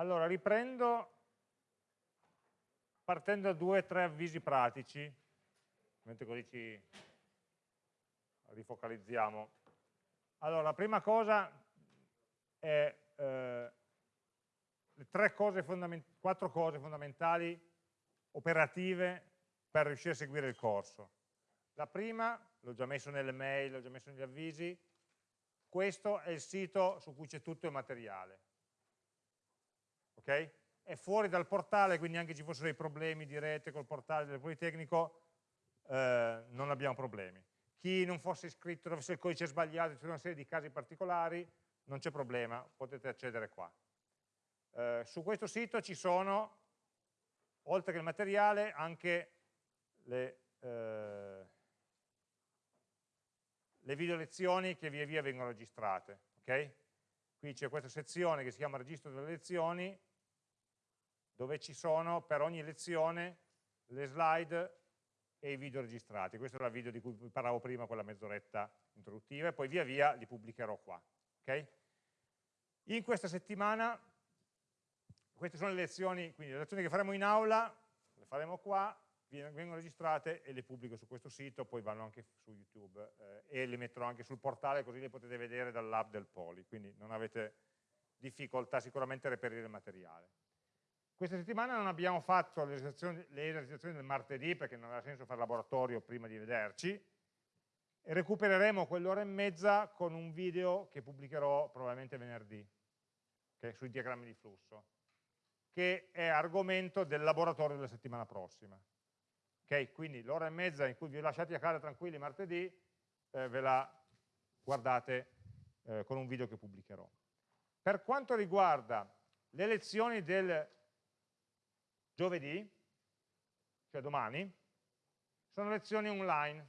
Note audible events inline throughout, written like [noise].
Allora, riprendo partendo da due o tre avvisi pratici, mentre così ci rifocalizziamo. Allora, la prima cosa è eh, le tre cose quattro cose fondamentali operative per riuscire a seguire il corso. La prima, l'ho già messo nelle mail, l'ho già messo negli avvisi, questo è il sito su cui c'è tutto il materiale. Ok? È fuori dal portale, quindi anche ci fossero dei problemi di rete col portale del Politecnico, eh, non abbiamo problemi. Chi non fosse iscritto, avesse il codice sbagliato, c'è una serie di casi particolari, non c'è problema, potete accedere qua. Eh, su questo sito ci sono, oltre che il materiale, anche le, eh, le video lezioni che via via vengono registrate. Okay? Qui c'è questa sezione che si chiama registro delle lezioni, dove ci sono per ogni lezione le slide e i video registrati. Questo era il video di cui parlavo prima, quella mezz'oretta introduttiva, e poi via via li pubblicherò qua. Okay? In questa settimana, queste sono le lezioni, quindi le lezioni che faremo in aula, le faremo qua, vengono registrate e le pubblico su questo sito, poi vanno anche su YouTube eh, e le metterò anche sul portale così le potete vedere dall'app del Poli, quindi non avete difficoltà sicuramente a reperire il materiale. Questa settimana non abbiamo fatto le esercitazioni, le esercitazioni del martedì perché non aveva senso fare laboratorio prima di vederci e recupereremo quell'ora e mezza con un video che pubblicherò probabilmente venerdì okay, sui diagrammi di flusso che è argomento del laboratorio della settimana prossima. Okay, quindi l'ora e mezza in cui vi ho lasciati a casa tranquilli martedì eh, ve la guardate eh, con un video che pubblicherò. Per quanto riguarda le lezioni del giovedì, cioè domani, sono lezioni online,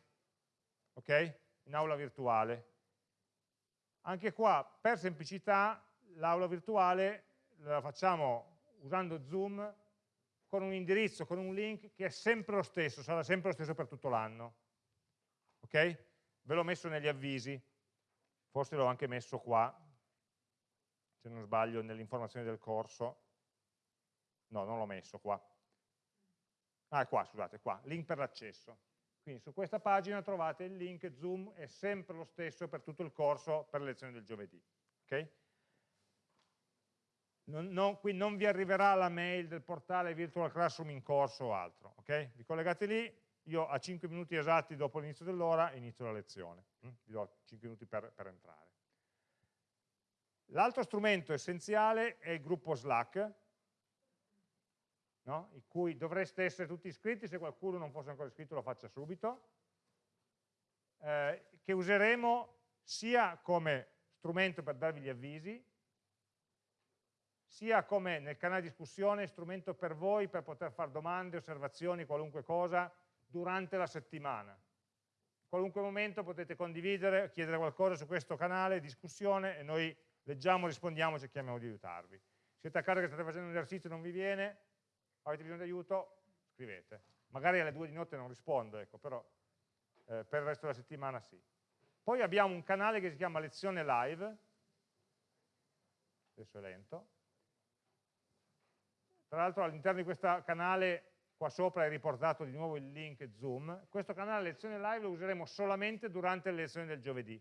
ok? In aula virtuale. Anche qua, per semplicità, l'aula virtuale la facciamo usando Zoom con un indirizzo, con un link che è sempre lo stesso, sarà sempre lo stesso per tutto l'anno. Ok? Ve l'ho messo negli avvisi, forse l'ho anche messo qua, se non sbaglio, nell'informazione del corso. No, non l'ho messo qua. Ah, qua, scusate, qua, link per l'accesso. Quindi su questa pagina trovate il link Zoom, è sempre lo stesso per tutto il corso per le lezioni del giovedì. Okay? Non, non, qui non vi arriverà la mail del portale Virtual Classroom in corso o altro. Okay? Vi collegate lì, io a 5 minuti esatti dopo l'inizio dell'ora inizio la lezione. Mm? Vi do 5 minuti per, per entrare. L'altro strumento essenziale è il gruppo Slack, no? in cui dovreste essere tutti iscritti, se qualcuno non fosse ancora iscritto lo faccia subito, eh, che useremo sia come strumento per darvi gli avvisi, sia come nel canale discussione strumento per voi per poter fare domande, osservazioni, qualunque cosa durante la settimana. Qualunque momento potete condividere, chiedere qualcosa su questo canale, discussione, e noi leggiamo, rispondiamo, cerchiamo di aiutarvi. Siete a casa che state facendo un esercizio e non vi viene, avete bisogno di aiuto, scrivete. Magari alle due di notte non rispondo, ecco, però eh, per il resto della settimana sì. Poi abbiamo un canale che si chiama lezione live, adesso è lento, tra l'altro all'interno di questo canale qua sopra è riportato di nuovo il link Zoom, questo canale lezione live lo useremo solamente durante le lezioni del giovedì.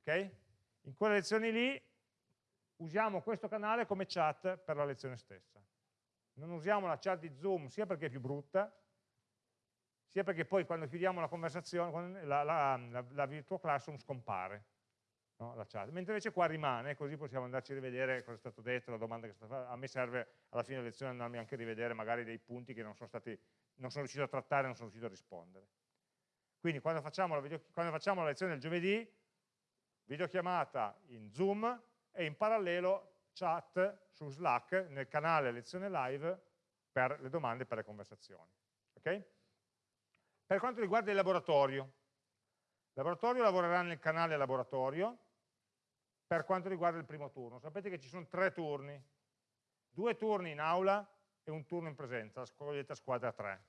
Ok? In quelle lezioni lì usiamo questo canale come chat per la lezione stessa non usiamo la chat di Zoom sia perché è più brutta, sia perché poi quando chiudiamo la conversazione, la, la, la, la virtual classroom scompare, no? la chat. mentre invece qua rimane, così possiamo andarci a rivedere cosa è stato detto, la domanda che è stata fatta, a me serve alla fine della lezione andarmi anche a rivedere magari dei punti che non sono, stati, non sono riuscito a trattare, non sono riuscito a rispondere. Quindi quando facciamo la, video, quando facciamo la lezione del giovedì, videochiamata in Zoom e in parallelo chat su Slack nel canale lezione live per le domande e per le conversazioni. Okay? Per quanto riguarda il laboratorio, il laboratorio lavorerà nel canale laboratorio per quanto riguarda il primo turno. Sapete che ci sono tre turni, due turni in aula e un turno in presenza, la cosiddetta squadra 3.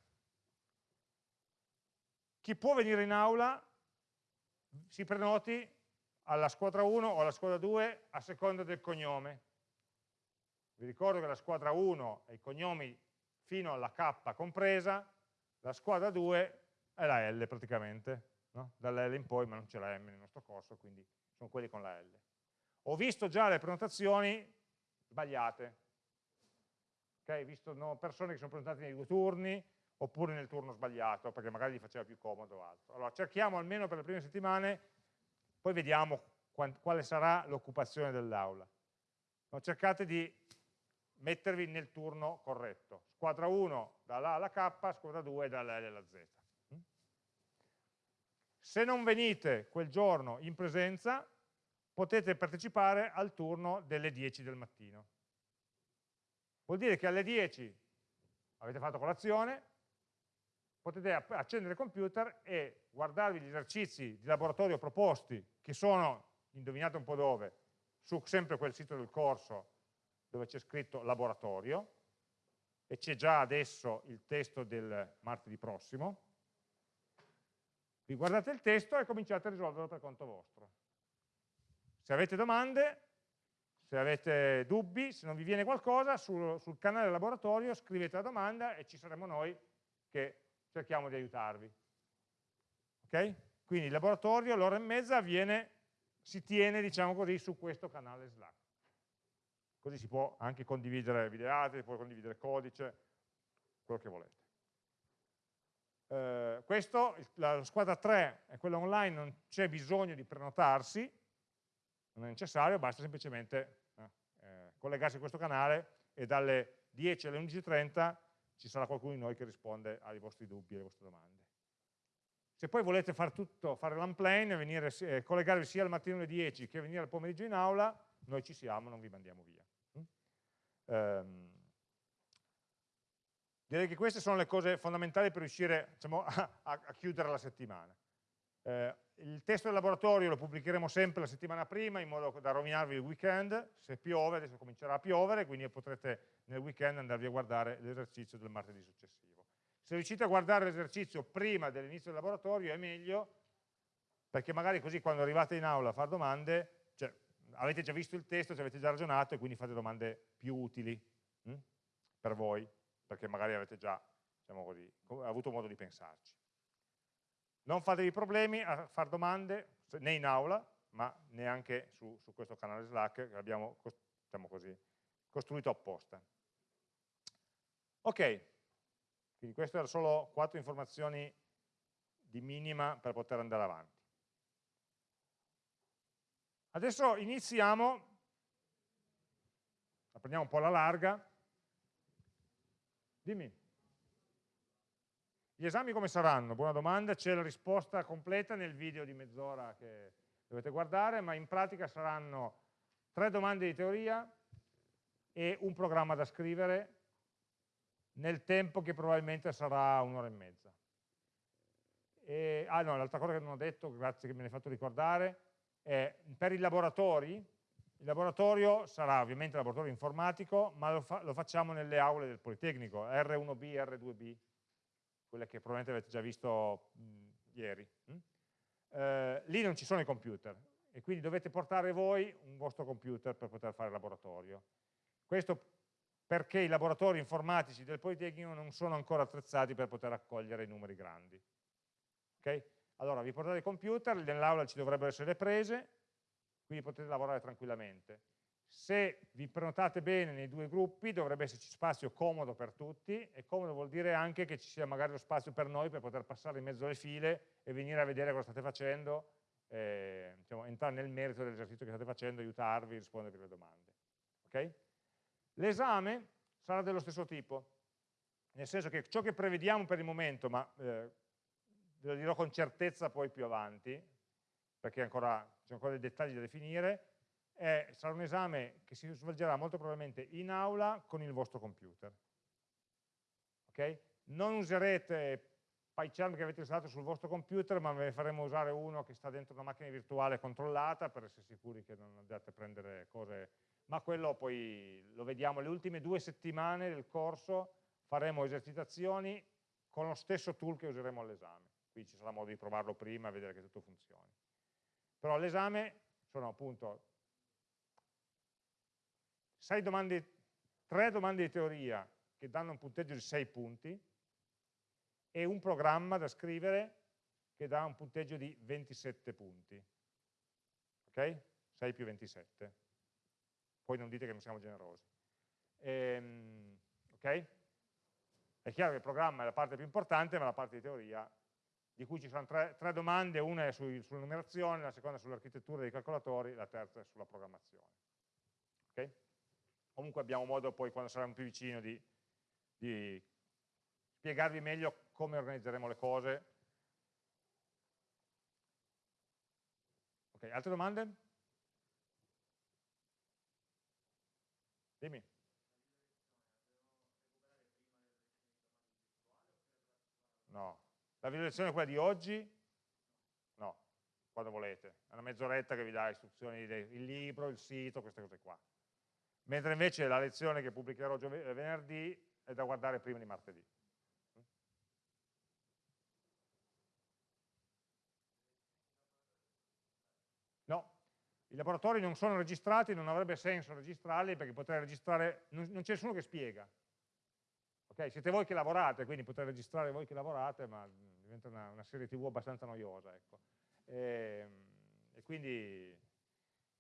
Chi può venire in aula si prenoti alla squadra 1 o alla squadra 2 a seconda del cognome Vi ricordo che la squadra 1 è i cognomi fino alla K compresa, la squadra 2 è la L praticamente, no? dalla L in poi, ma non c'è la M nel nostro corso, quindi sono quelli con la L. Ho visto già le prenotazioni sbagliate, okay? Ho visto no, persone che sono prenotate nei due turni, oppure nel turno sbagliato, perché magari gli faceva più comodo o altro. Allora cerchiamo almeno per le prime settimane, poi vediamo quale sarà l'occupazione dell'aula. No, cercate di mettervi nel turno corretto. Squadra 1 dalla alla K, squadra 2 dalla L alla Z. Mm? Se non venite quel giorno in presenza, potete partecipare al turno delle 10 del mattino. Vuol dire che alle 10 avete fatto colazione, potete accendere il computer e guardarvi gli esercizi di laboratorio proposti, che sono, indovinate un po' dove, su sempre quel sito del corso dove c'è scritto laboratorio, e c'è già adesso il testo del martedì prossimo, vi guardate il testo e cominciate a risolverlo per conto vostro. Se avete domande, se avete dubbi, se non vi viene qualcosa, sul, sul canale laboratorio scrivete la domanda e ci saremo noi che cerchiamo di aiutarvi. Ok? Quindi il laboratorio, l'ora e mezza, viene, si tiene, diciamo così, su questo canale Slack. Così si può anche condividere videate, si può condividere codice, quello che volete. Eh, questo, la squadra 3 è quella online, non c'è bisogno di prenotarsi, non è necessario, basta semplicemente eh, eh collegarsi a questo canale e dalle 10 alle 11.30 ci sarà qualcuno di noi che risponde ai vostri dubbi e alle vostre domande. Se poi volete fare tutto, fare l'unplane, eh, collegarvi sia al mattino alle 10 che venire al pomeriggio in aula, noi ci siamo, non vi mandiamo via. Um, direi che queste sono le cose fondamentali per riuscire diciamo, [laughs] a, a, chiudere la settimana. Eh, il testo del laboratorio lo pubblicheremo sempre la settimana prima in modo da rovinarvi il weekend, se piove, adesso comincerà a piovere, quindi potrete nel weekend andarvi a guardare l'esercizio del martedì successivo. Se riuscite a guardare l'esercizio prima dell'inizio del laboratorio è meglio, perché magari così quando arrivate in aula a fare domande, avete già visto il testo, ci avete già ragionato e quindi fate domande più utili hm? per voi, perché magari avete già diciamo così, avuto modo di pensarci. Non fatevi problemi a fare domande né in aula, ma neanche su, su questo canale Slack che abbiamo diciamo così, costruito apposta. Ok, quindi queste erano solo quattro informazioni di minima per poter andare avanti. Adesso iniziamo, la prendiamo un po' alla larga, dimmi. Gli esami come saranno? Buona domanda, c'è la risposta completa nel video di mezz'ora che dovete guardare, ma in pratica saranno tre domande di teoria e un programma da scrivere nel tempo che probabilmente sarà un'ora e mezza. E, ah no, l'altra cosa che non ho detto, grazie che me l'hai fatto ricordare, è per i laboratori, il laboratorio sarà ovviamente laboratorio informatico, ma lo, fa, lo facciamo nelle aule del Politecnico, R1B, R2B, quelle che probabilmente avete già visto mh, ieri. Mh? Eh, lì non ci sono i computer e quindi dovete portare voi un vostro computer per poter fare il laboratorio. Questo perché i laboratori informatici del Politecnico non sono ancora attrezzati per poter accogliere i numeri grandi. Okay? Allora vi portate il computer, nell'aula ci dovrebbero essere le prese, quindi potete lavorare tranquillamente. Se vi prenotate bene nei due gruppi dovrebbe esserci spazio comodo per tutti e comodo vuol dire anche che ci sia magari lo spazio per noi per poter passare in mezzo alle file e venire a vedere cosa state facendo, eh, diciamo, entrare nel merito dell'esercizio che state facendo, aiutarvi, rispondervi alle domande. Okay? L'esame sarà dello stesso tipo, nel senso che ciò che prevediamo per il momento, ma eh, ve lo dirò con certezza poi più avanti, perché ancora, sono ancora dei dettagli da definire, è, sarà un esame che si svolgerà molto probabilmente in aula con il vostro computer. Okay? Non userete PyCharm che avete installato sul vostro computer, ma ve ne faremo usare uno che sta dentro una macchina virtuale controllata per essere sicuri che non andate a prendere cose, ma quello poi lo vediamo le ultime due settimane del corso, faremo esercitazioni con lo stesso tool che useremo all'esame, quindi ci sarà modo di provarlo prima e vedere che tutto funzioni. Però all'esame sono appunto domande tre domande di teoria che danno un punteggio di 6 punti e un programma da scrivere che dà un punteggio di 27 punti. Ok? 6 più 27. Poi non dite che non siamo generosi. Ehm, ok? È chiaro che il programma è la parte più importante, ma la parte di teoria, di cui ci sono tre, tre domande, una è sui, sulla numerazione, la seconda sull'architettura dei calcolatori, la terza è sulla programmazione. Ok? Comunque abbiamo modo poi, quando saremo più vicini, di, di spiegarvi meglio come organizzeremo le cose. Ok, altre domande? Dimmi. No. La visualizzazione è quella di oggi? No, quando volete. È una mezz'oretta che vi dà istruzioni, il libro, il sito, queste cose qua. Mentre invece la lezione che pubblicherò venerdì è da guardare prima di martedì. No, i laboratori non sono registrati, non avrebbe senso registrarli perché potrei registrare, non, c'è nessuno che spiega. Okay? Siete voi che lavorate, quindi potete registrare voi che lavorate, ma diventa una, una serie tv abbastanza noiosa. Ecco. E, ehm, e, quindi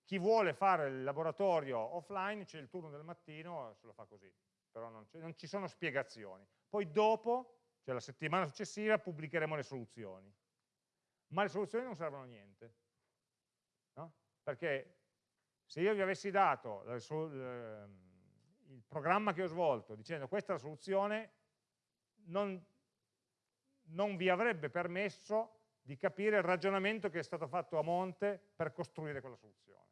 chi vuole fare il laboratorio offline c'è il turno del mattino, se lo fa così, però non, non ci sono spiegazioni. Poi dopo, cioè la settimana successiva, pubblicheremo le soluzioni. Ma le soluzioni non servono a niente. No? Perché se io vi avessi dato il programma che ho svolto dicendo questa è la soluzione, non, non vi avrebbe permesso di capire il ragionamento che è stato fatto a monte per costruire quella soluzione.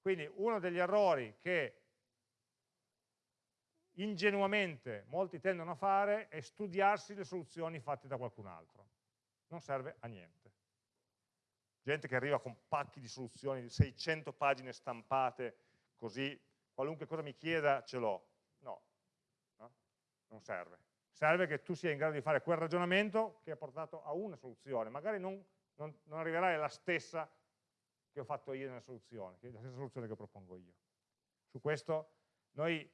Quindi uno degli errori che ingenuamente molti tendono a fare è studiarsi le soluzioni fatte da qualcun altro. Non serve a niente. Gente che arriva con pacchi di soluzioni, 600 pagine stampate, così qualunque cosa mi chieda ce l'ho. No, no, non serve. Serve che tu sia in grado di fare quel ragionamento che ha portato a una soluzione. Magari non, non, non arriverai alla stessa che ho fatto io nella soluzione, la stessa soluzione che propongo io. Su questo noi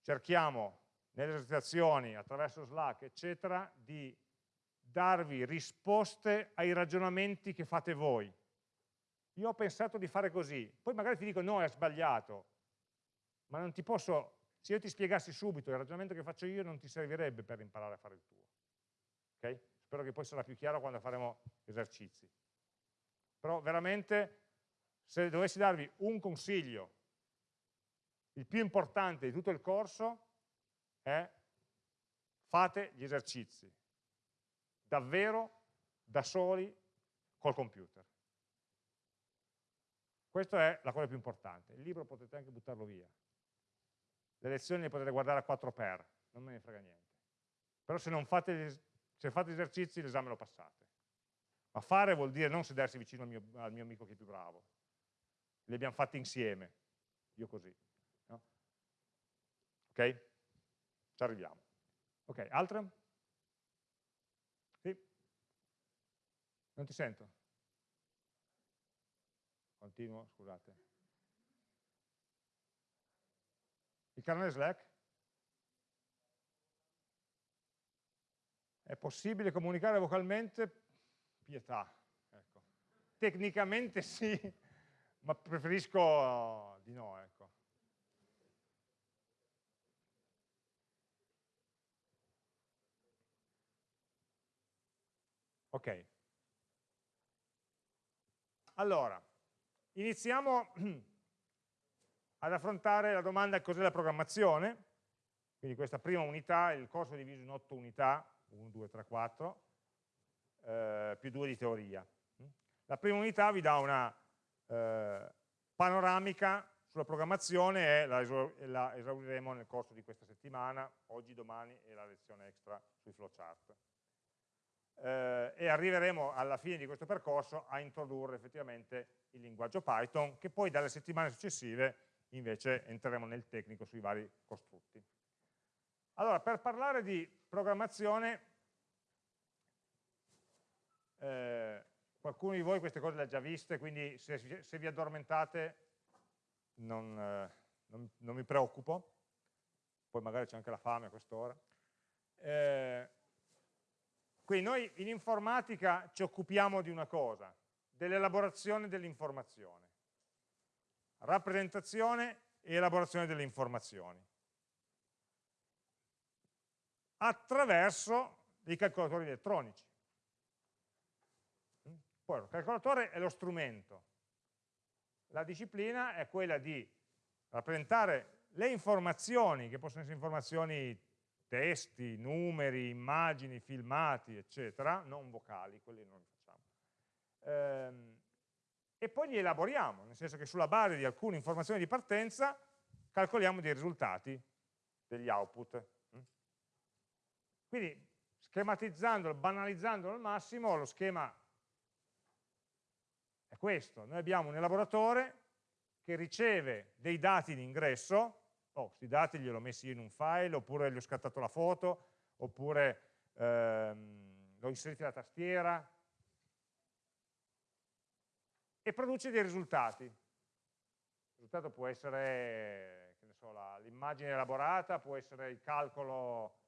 cerchiamo nelle esercitazioni, attraverso Slack, eccetera, di darvi risposte ai ragionamenti che fate voi. Io ho pensato di fare così, poi magari ti dico no, è sbagliato, ma non ti posso, se io ti spiegassi subito il ragionamento che faccio io non ti servirebbe per imparare a fare il tuo. Okay? Spero che poi sarà più chiaro quando faremo esercizi. Però veramente, se dovessi darvi un consiglio, il più importante di tutto il corso è fate gli esercizi, davvero, da soli, col computer. Questa è la cosa più importante. Il libro potete anche buttarlo via le lezioni le potete guardare a 4 per, non me ne frega niente. Però se non fate, se fate esercizi l'esame lo passate. Ma fare vuol dire non sedersi vicino al mio, al mio amico che è più bravo. Li abbiamo fatti insieme, io così. No? Ok? Ci arriviamo. Ok, altre? Sì? Non ti sento? Continuo, scusate. Il canale Slack? È possibile comunicare vocalmente? Pietà. Ecco. Tecnicamente sì, ma preferisco di no. Ecco. Ok. Allora, iniziamo [clears throat] ad affrontare la domanda cos'è la programmazione, quindi questa prima unità, il corso è diviso in otto unità, 1, 2, 3, 4, eh, più due di teoria. La prima unità vi dà una eh, panoramica sulla programmazione e la, la, esauriremo nel corso di questa settimana, oggi, domani e la lezione extra sui flowchart. Eh, e arriveremo alla fine di questo percorso a introdurre effettivamente il linguaggio Python, che poi dalle settimane successive invece entreremo nel tecnico sui vari costrutti. Allora, per parlare di programmazione, eh, qualcuno di voi queste cose le ha già viste, quindi se, se vi addormentate non, eh, non, non mi preoccupo, poi magari c'è anche la fame a quest'ora. Eh, quindi noi in informatica ci occupiamo di una cosa, dell'elaborazione dell'informazione, rappresentazione e elaborazione delle informazioni, attraverso dei calcolatori elettronici. Poi il calcolatore è lo strumento, la disciplina è quella di rappresentare le informazioni, che possono essere informazioni testi, numeri, immagini, filmati, eccetera, non vocali, quelli non li facciamo. Ehm, e poi li elaboriamo, nel senso che sulla base di alcune informazioni di partenza calcoliamo dei risultati, degli output. Quindi schematizzandolo, banalizzandolo al massimo, lo schema è questo. Noi abbiamo un elaboratore che riceve dei dati di ingresso, oh, questi dati li ho messi in un file, oppure gli ho scattato la foto, oppure ehm, l'ho inserito nella tastiera, e produce dei risultati. Il risultato può essere so, l'immagine elaborata, può essere il calcolo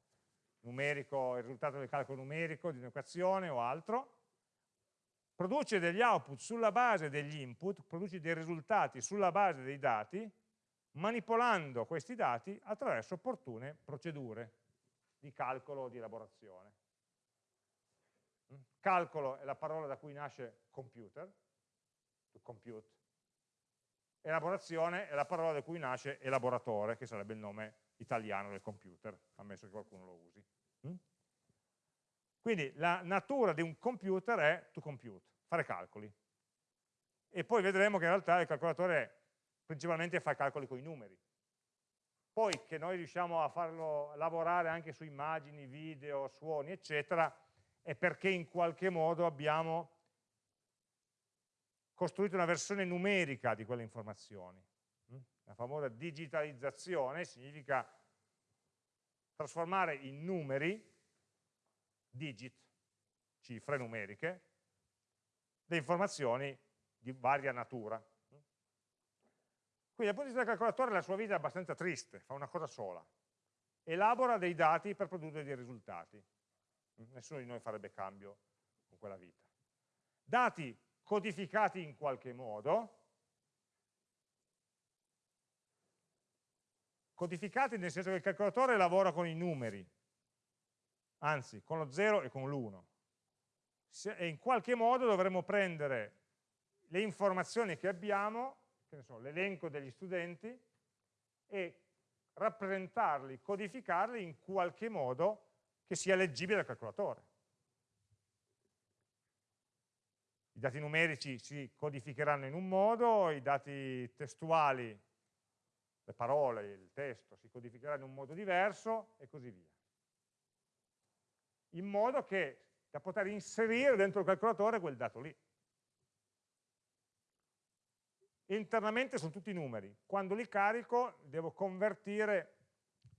numerico, il risultato del calcolo numerico di un'equazione o altro, produce degli output sulla base degli input, produce dei risultati sulla base dei dati, manipolando questi dati attraverso opportune procedure di calcolo o di elaborazione. Calcolo è la parola da cui nasce computer, to compute. Elaborazione è la parola da cui nasce elaboratore, che sarebbe il nome italiano del computer, ammesso che qualcuno lo usi. Mm? Quindi la natura di un computer è to compute, fare calcoli. E poi vedremo che in realtà il calcolatore principalmente fa calcoli con i numeri. Poi che noi riusciamo a farlo lavorare anche su immagini, video, suoni, eccetera, è perché in qualche modo abbiamo costruito una versione numerica di quelle informazioni. Mm? La famosa digitalizzazione significa trasformare in numeri, digit, cifre numeriche, le informazioni di varia natura. Quindi dal punto di vista del calcolatore la sua vita è abbastanza triste, fa una cosa sola. Elabora dei dati per produrre dei risultati. Nessuno di noi farebbe cambio con quella vita. Dati codificati in qualche modo, codificati nel senso che il calcolatore lavora con i numeri, anzi con lo 0 e con l'1, e in qualche modo dovremo prendere le informazioni che abbiamo, l'elenco degli studenti, e rappresentarli, codificarli in qualche modo che sia leggibile dal calcolatore. I dati numerici si codificheranno in un modo, i dati testuali, le parole, il testo, si codificheranno in un modo diverso e così via. In modo che da poter inserire dentro il calcolatore quel dato lì. Internamente sono tutti numeri. Quando li carico devo convertire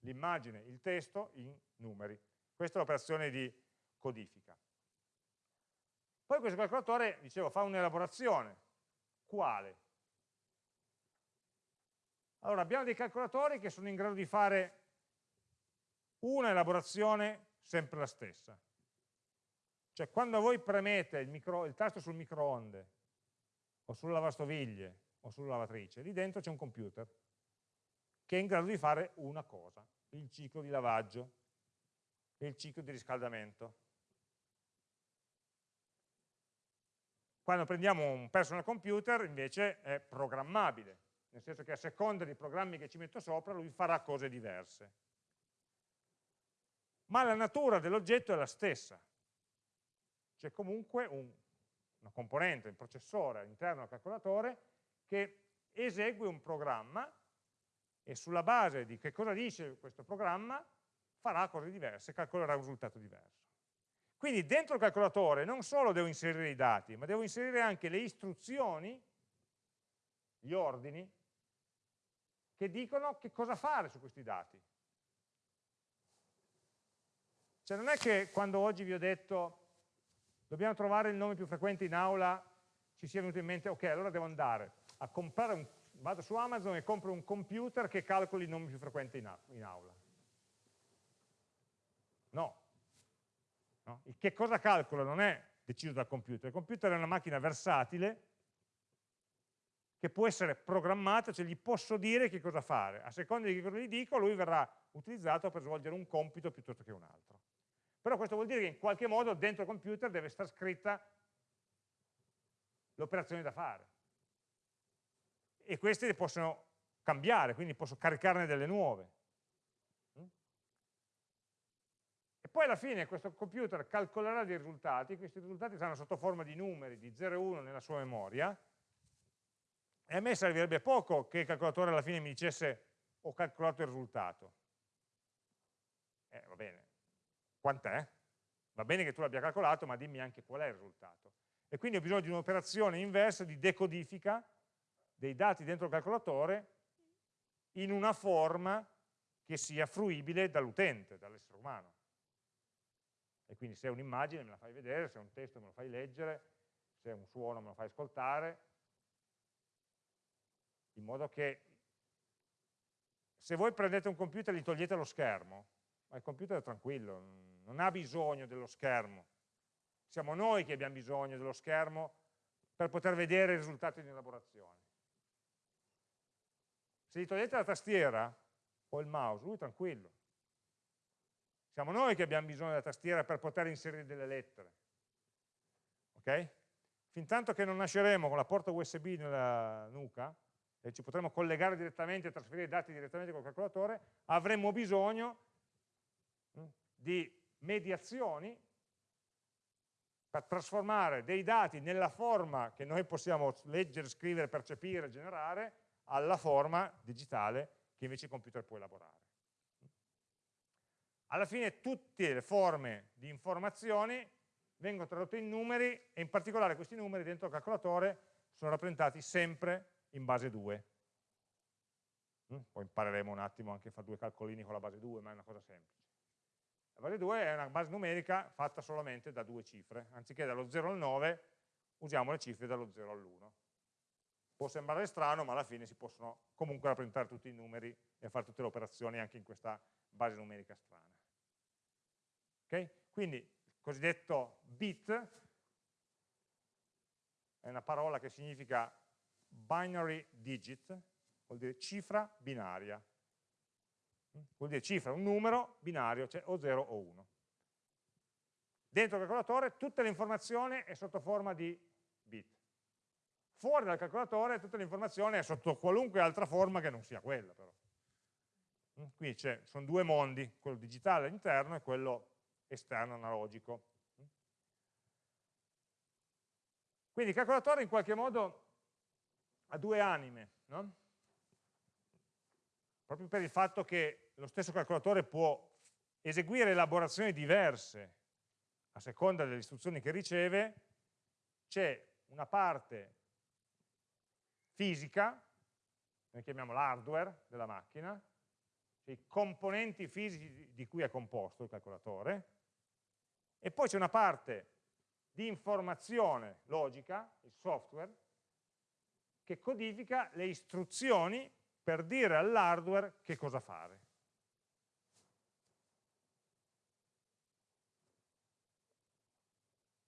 l'immagine, il testo in numeri. Questa è l'operazione di codifica. Poi questo calcolatore, dicevo, fa un'elaborazione. Quale? Allora, abbiamo dei calcolatori che sono in grado di fare una elaborazione sempre la stessa. Cioè, quando voi premete il, micro, il tasto sul microonde, o sulle lavastoviglie, o sulla lavatrice, lì dentro c'è un computer che è in grado di fare una cosa, il ciclo di lavaggio e il ciclo di riscaldamento. Quando prendiamo un personal computer invece è programmabile, nel senso che a seconda dei programmi che ci metto sopra lui farà cose diverse. Ma la natura dell'oggetto è la stessa. C'è comunque un, una componente, un processore all'interno del calcolatore che esegue un programma e sulla base di che cosa dice questo programma farà cose diverse, calcolerà un risultato diverso. Quindi dentro il calcolatore non solo devo inserire i dati, ma devo inserire anche le istruzioni, gli ordini, che dicono che cosa fare su questi dati. Cioè non è che quando oggi vi ho detto dobbiamo trovare il nome più frequente in aula, ci sia venuto in mente, ok, allora devo andare a comprare un, vado su Amazon e compro un computer che calcoli il nome più frequente in, in aula. No. No. Il che cosa calcola non è deciso dal computer, il computer è una macchina versatile che può essere programmata, cioè gli posso dire che cosa fare. A seconda di che cosa gli dico, lui verrà utilizzato per svolgere un compito piuttosto che un altro. Però questo vuol dire che in qualche modo dentro il computer deve stare scritta l'operazione da fare. E queste possono cambiare, quindi posso caricarne delle nuove. Mm? E poi alla fine questo computer calcolerà dei risultati, questi risultati saranno sotto forma di numeri, di 0 e 1 nella sua memoria, e a me servirebbe poco che il calcolatore alla fine mi dicesse ho calcolato il risultato. Eh, va bene, quant'è? Va bene che tu l'abbia calcolato, ma dimmi anche qual è il risultato. E quindi ho bisogno di un'operazione inversa di decodifica dei dati dentro il calcolatore in una forma che sia fruibile dall'utente, dall'essere umano. E quindi se è un'immagine me la fai vedere, se è un testo me lo fai leggere, se è un suono me lo fai ascoltare, in modo che se voi prendete un computer e gli togliete lo schermo, ma il computer è tranquillo, non ha bisogno dello schermo. Siamo noi che abbiamo bisogno dello schermo per poter vedere i risultati di elaborazione. Se gli togliete la tastiera o il mouse, lui è tranquillo. Siamo noi che abbiamo bisogno della tastiera per poter inserire delle lettere. Ok? Fin tanto che non nasceremo con la porta USB nella nuca, e ci potremo collegare direttamente e trasferire i dati direttamente col calcolatore, avremo bisogno mm, di mediazioni per trasformare dei dati nella forma che noi possiamo leggere, scrivere, percepire, generare, alla forma digitale che invece il computer può elaborare. Alla fine tutte le forme di informazioni vengono tradotte in numeri e in particolare questi numeri dentro il calcolatore sono rappresentati sempre in base 2. Mm? Poi impareremo un attimo anche a fare due calcolini con la base 2, ma è una cosa semplice. La base 2 è una base numerica fatta solamente da due cifre, anziché dallo 0 al 9 usiamo le cifre dallo 0 all'1. Può sembrare strano, ma alla fine si possono comunque rappresentare tutti i numeri e fare tutte le operazioni anche in questa base numerica strana. Okay? Quindi il cosiddetto bit è una parola che significa binary digit, vuol dire cifra binaria. Vuol dire cifra, un numero binario, cioè o 0 o 1. Dentro il calcolatore tutta l'informazione è sotto forma di bit. Fuori dal calcolatore tutta l'informazione è sotto qualunque altra forma che non sia quella però. Qui sono due mondi, quello digitale interno e quello esterno analogico. Quindi il calcolatore in qualche modo ha due anime, no? proprio per il fatto che lo stesso calcolatore può eseguire elaborazioni diverse a seconda delle istruzioni che riceve, c'è una parte fisica, noi chiamiamo l'hardware della macchina, cioè i componenti fisici di cui è composto il calcolatore, e poi c'è una parte di informazione logica, il software, che codifica le istruzioni per dire all'hardware che cosa fare.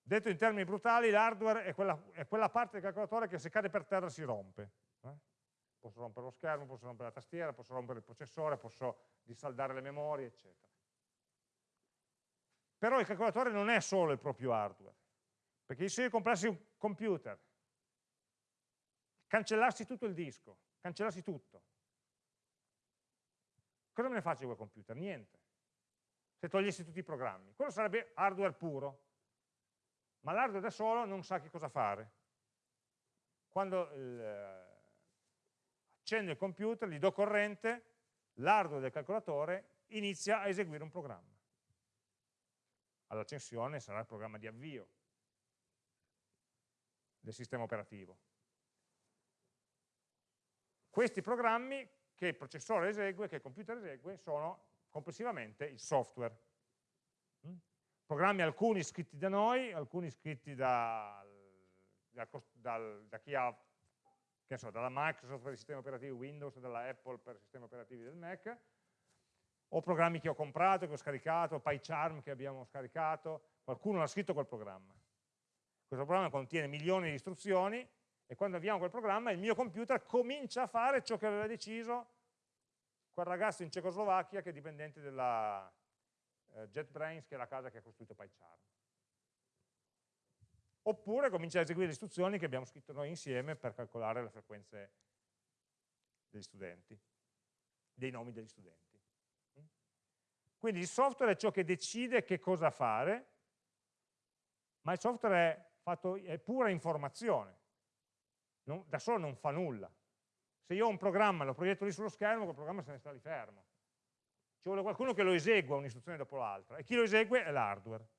Detto in termini brutali, l'hardware è è quella, parte del calcolatore che se cade per terra si rompe. Eh? Posso rompere lo schermo, posso rompere la tastiera, posso rompere il processore, posso dissaldare le memorie, eccetera. Però il calcolatore non è solo il proprio hardware, perché se io comprassi un computer cancellassi tutto il disco, cancellassi tutto. Cosa me ne faccio quel computer? Niente. Se togliessi tutti i programmi. Quello sarebbe hardware puro. Ma l'hardware da solo non sa che cosa fare. Quando eh, accendo il computer, gli do corrente, l'hardware del calcolatore inizia a eseguire un programma. All'accensione sarà il programma di avvio del sistema operativo. Questi programmi che il processore esegue, che il computer esegue, sono complessivamente il software. Mm? Programmi alcuni scritti da noi, alcuni scritti da, da, da, da chi ha che so, dalla Microsoft per i sistemi operativi Windows, dalla Apple per i sistemi operativi del Mac, o programmi che ho comprato, che ho scaricato, PyCharm che abbiamo scaricato, qualcuno ha scritto quel programma. Questo programma contiene milioni di istruzioni e quando avviamo quel programma il mio computer comincia a fare ciò che aveva deciso quel ragazzo in Cecoslovacchia che è dipendente della eh, JetBrains, che è la casa che ha costruito PyCharm. Oppure comincia a eseguire le istruzioni che abbiamo scritto noi insieme per calcolare le frequenze degli studenti, dei nomi degli studenti. Quindi il software è ciò che decide che cosa fare, ma il software è, fatto, è pura informazione, non, da solo non fa nulla. Se io ho un programma e lo proietto lì sullo schermo, quel programma se ne sta lì fermo. Ci vuole qualcuno che lo esegua un'istruzione dopo l'altra, e chi lo esegue è l'hardware.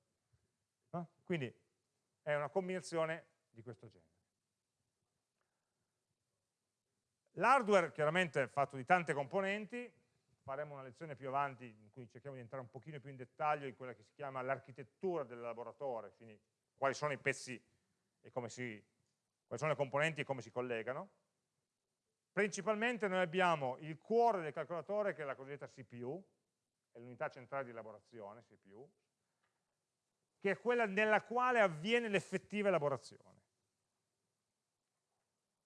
No? Quindi è una combinazione di questo genere. L'hardware chiaramente è fatto di tante componenti, faremo una lezione più avanti in cui cerchiamo di entrare un pochino più in dettaglio in quella che si chiama l'architettura del laboratorio, quindi quali sono i pezzi e come si, quali sono le componenti e come si collegano. Principalmente noi abbiamo il cuore del calcolatore che è la cosiddetta CPU, è l'unità centrale di elaborazione, CPU, che è quella nella quale avviene l'effettiva elaborazione,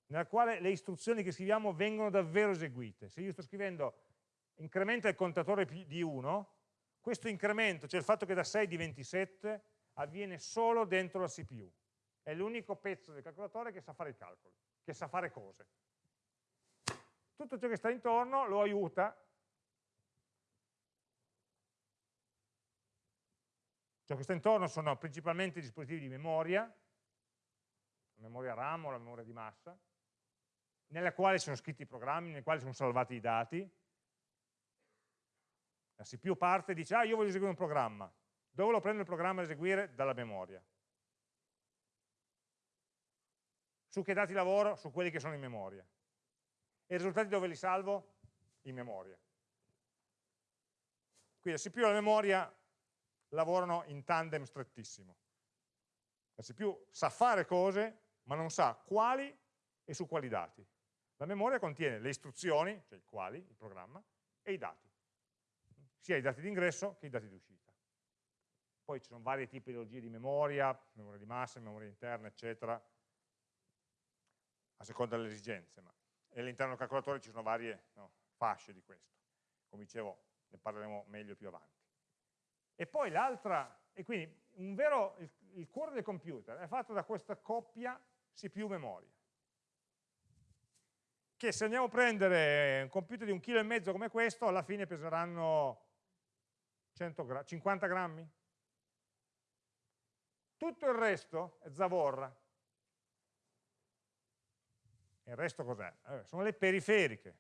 nella quale le istruzioni che scriviamo vengono davvero eseguite. Se io sto scrivendo incrementa il contatore di 1, questo incremento, cioè il fatto che da 6 diventi 7, avviene solo dentro la CPU. È l'unico pezzo del calcolatore che sa fare i calcoli, che sa fare cose. Tutto ciò che sta intorno lo aiuta. Ciò che sta intorno sono principalmente dispositivi di memoria, la memoria RAM o la memoria di massa, nella quale sono scritti i programmi, nelle quali sono salvati i dati, la CPU parte e dice, ah io voglio eseguire un programma. Dove lo prendo il programma da eseguire? Dalla memoria. Su che dati lavoro? Su quelli che sono in memoria. E i risultati dove li salvo? In memoria. Quindi la CPU e la memoria lavorano in tandem strettissimo. La CPU sa fare cose, ma non sa quali e su quali dati. La memoria contiene le istruzioni, cioè i quali, il programma, e i dati sia i dati di ingresso che i dati di uscita. Poi ci sono varie tipologie di memoria, memoria di massa, memoria interna, eccetera, a seconda delle esigenze, ma all'interno del calcolatore ci sono varie no, fasce di questo. Come dicevo, ne parleremo meglio più avanti. E poi l'altra, e quindi vero, il, il cuore del computer è fatto da questa coppia CPU-memoria che se andiamo a prendere un computer di un chilo e mezzo come questo, alla fine peseranno 100 gra 50 grammi? Tutto il resto è zavorra. E il resto cos'è? Eh, sono le periferiche,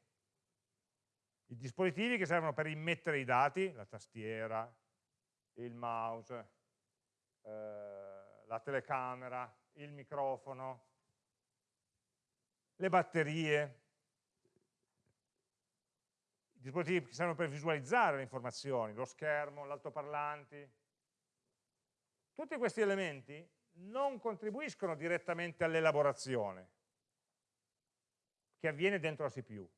i dispositivi che servono per immettere i dati, la tastiera, il mouse, eh, la telecamera, il microfono, le batterie, dispositivi che servono per visualizzare le informazioni, lo schermo, l'altoparlanti. Tutti questi elementi non contribuiscono direttamente all'elaborazione che avviene dentro la CPU,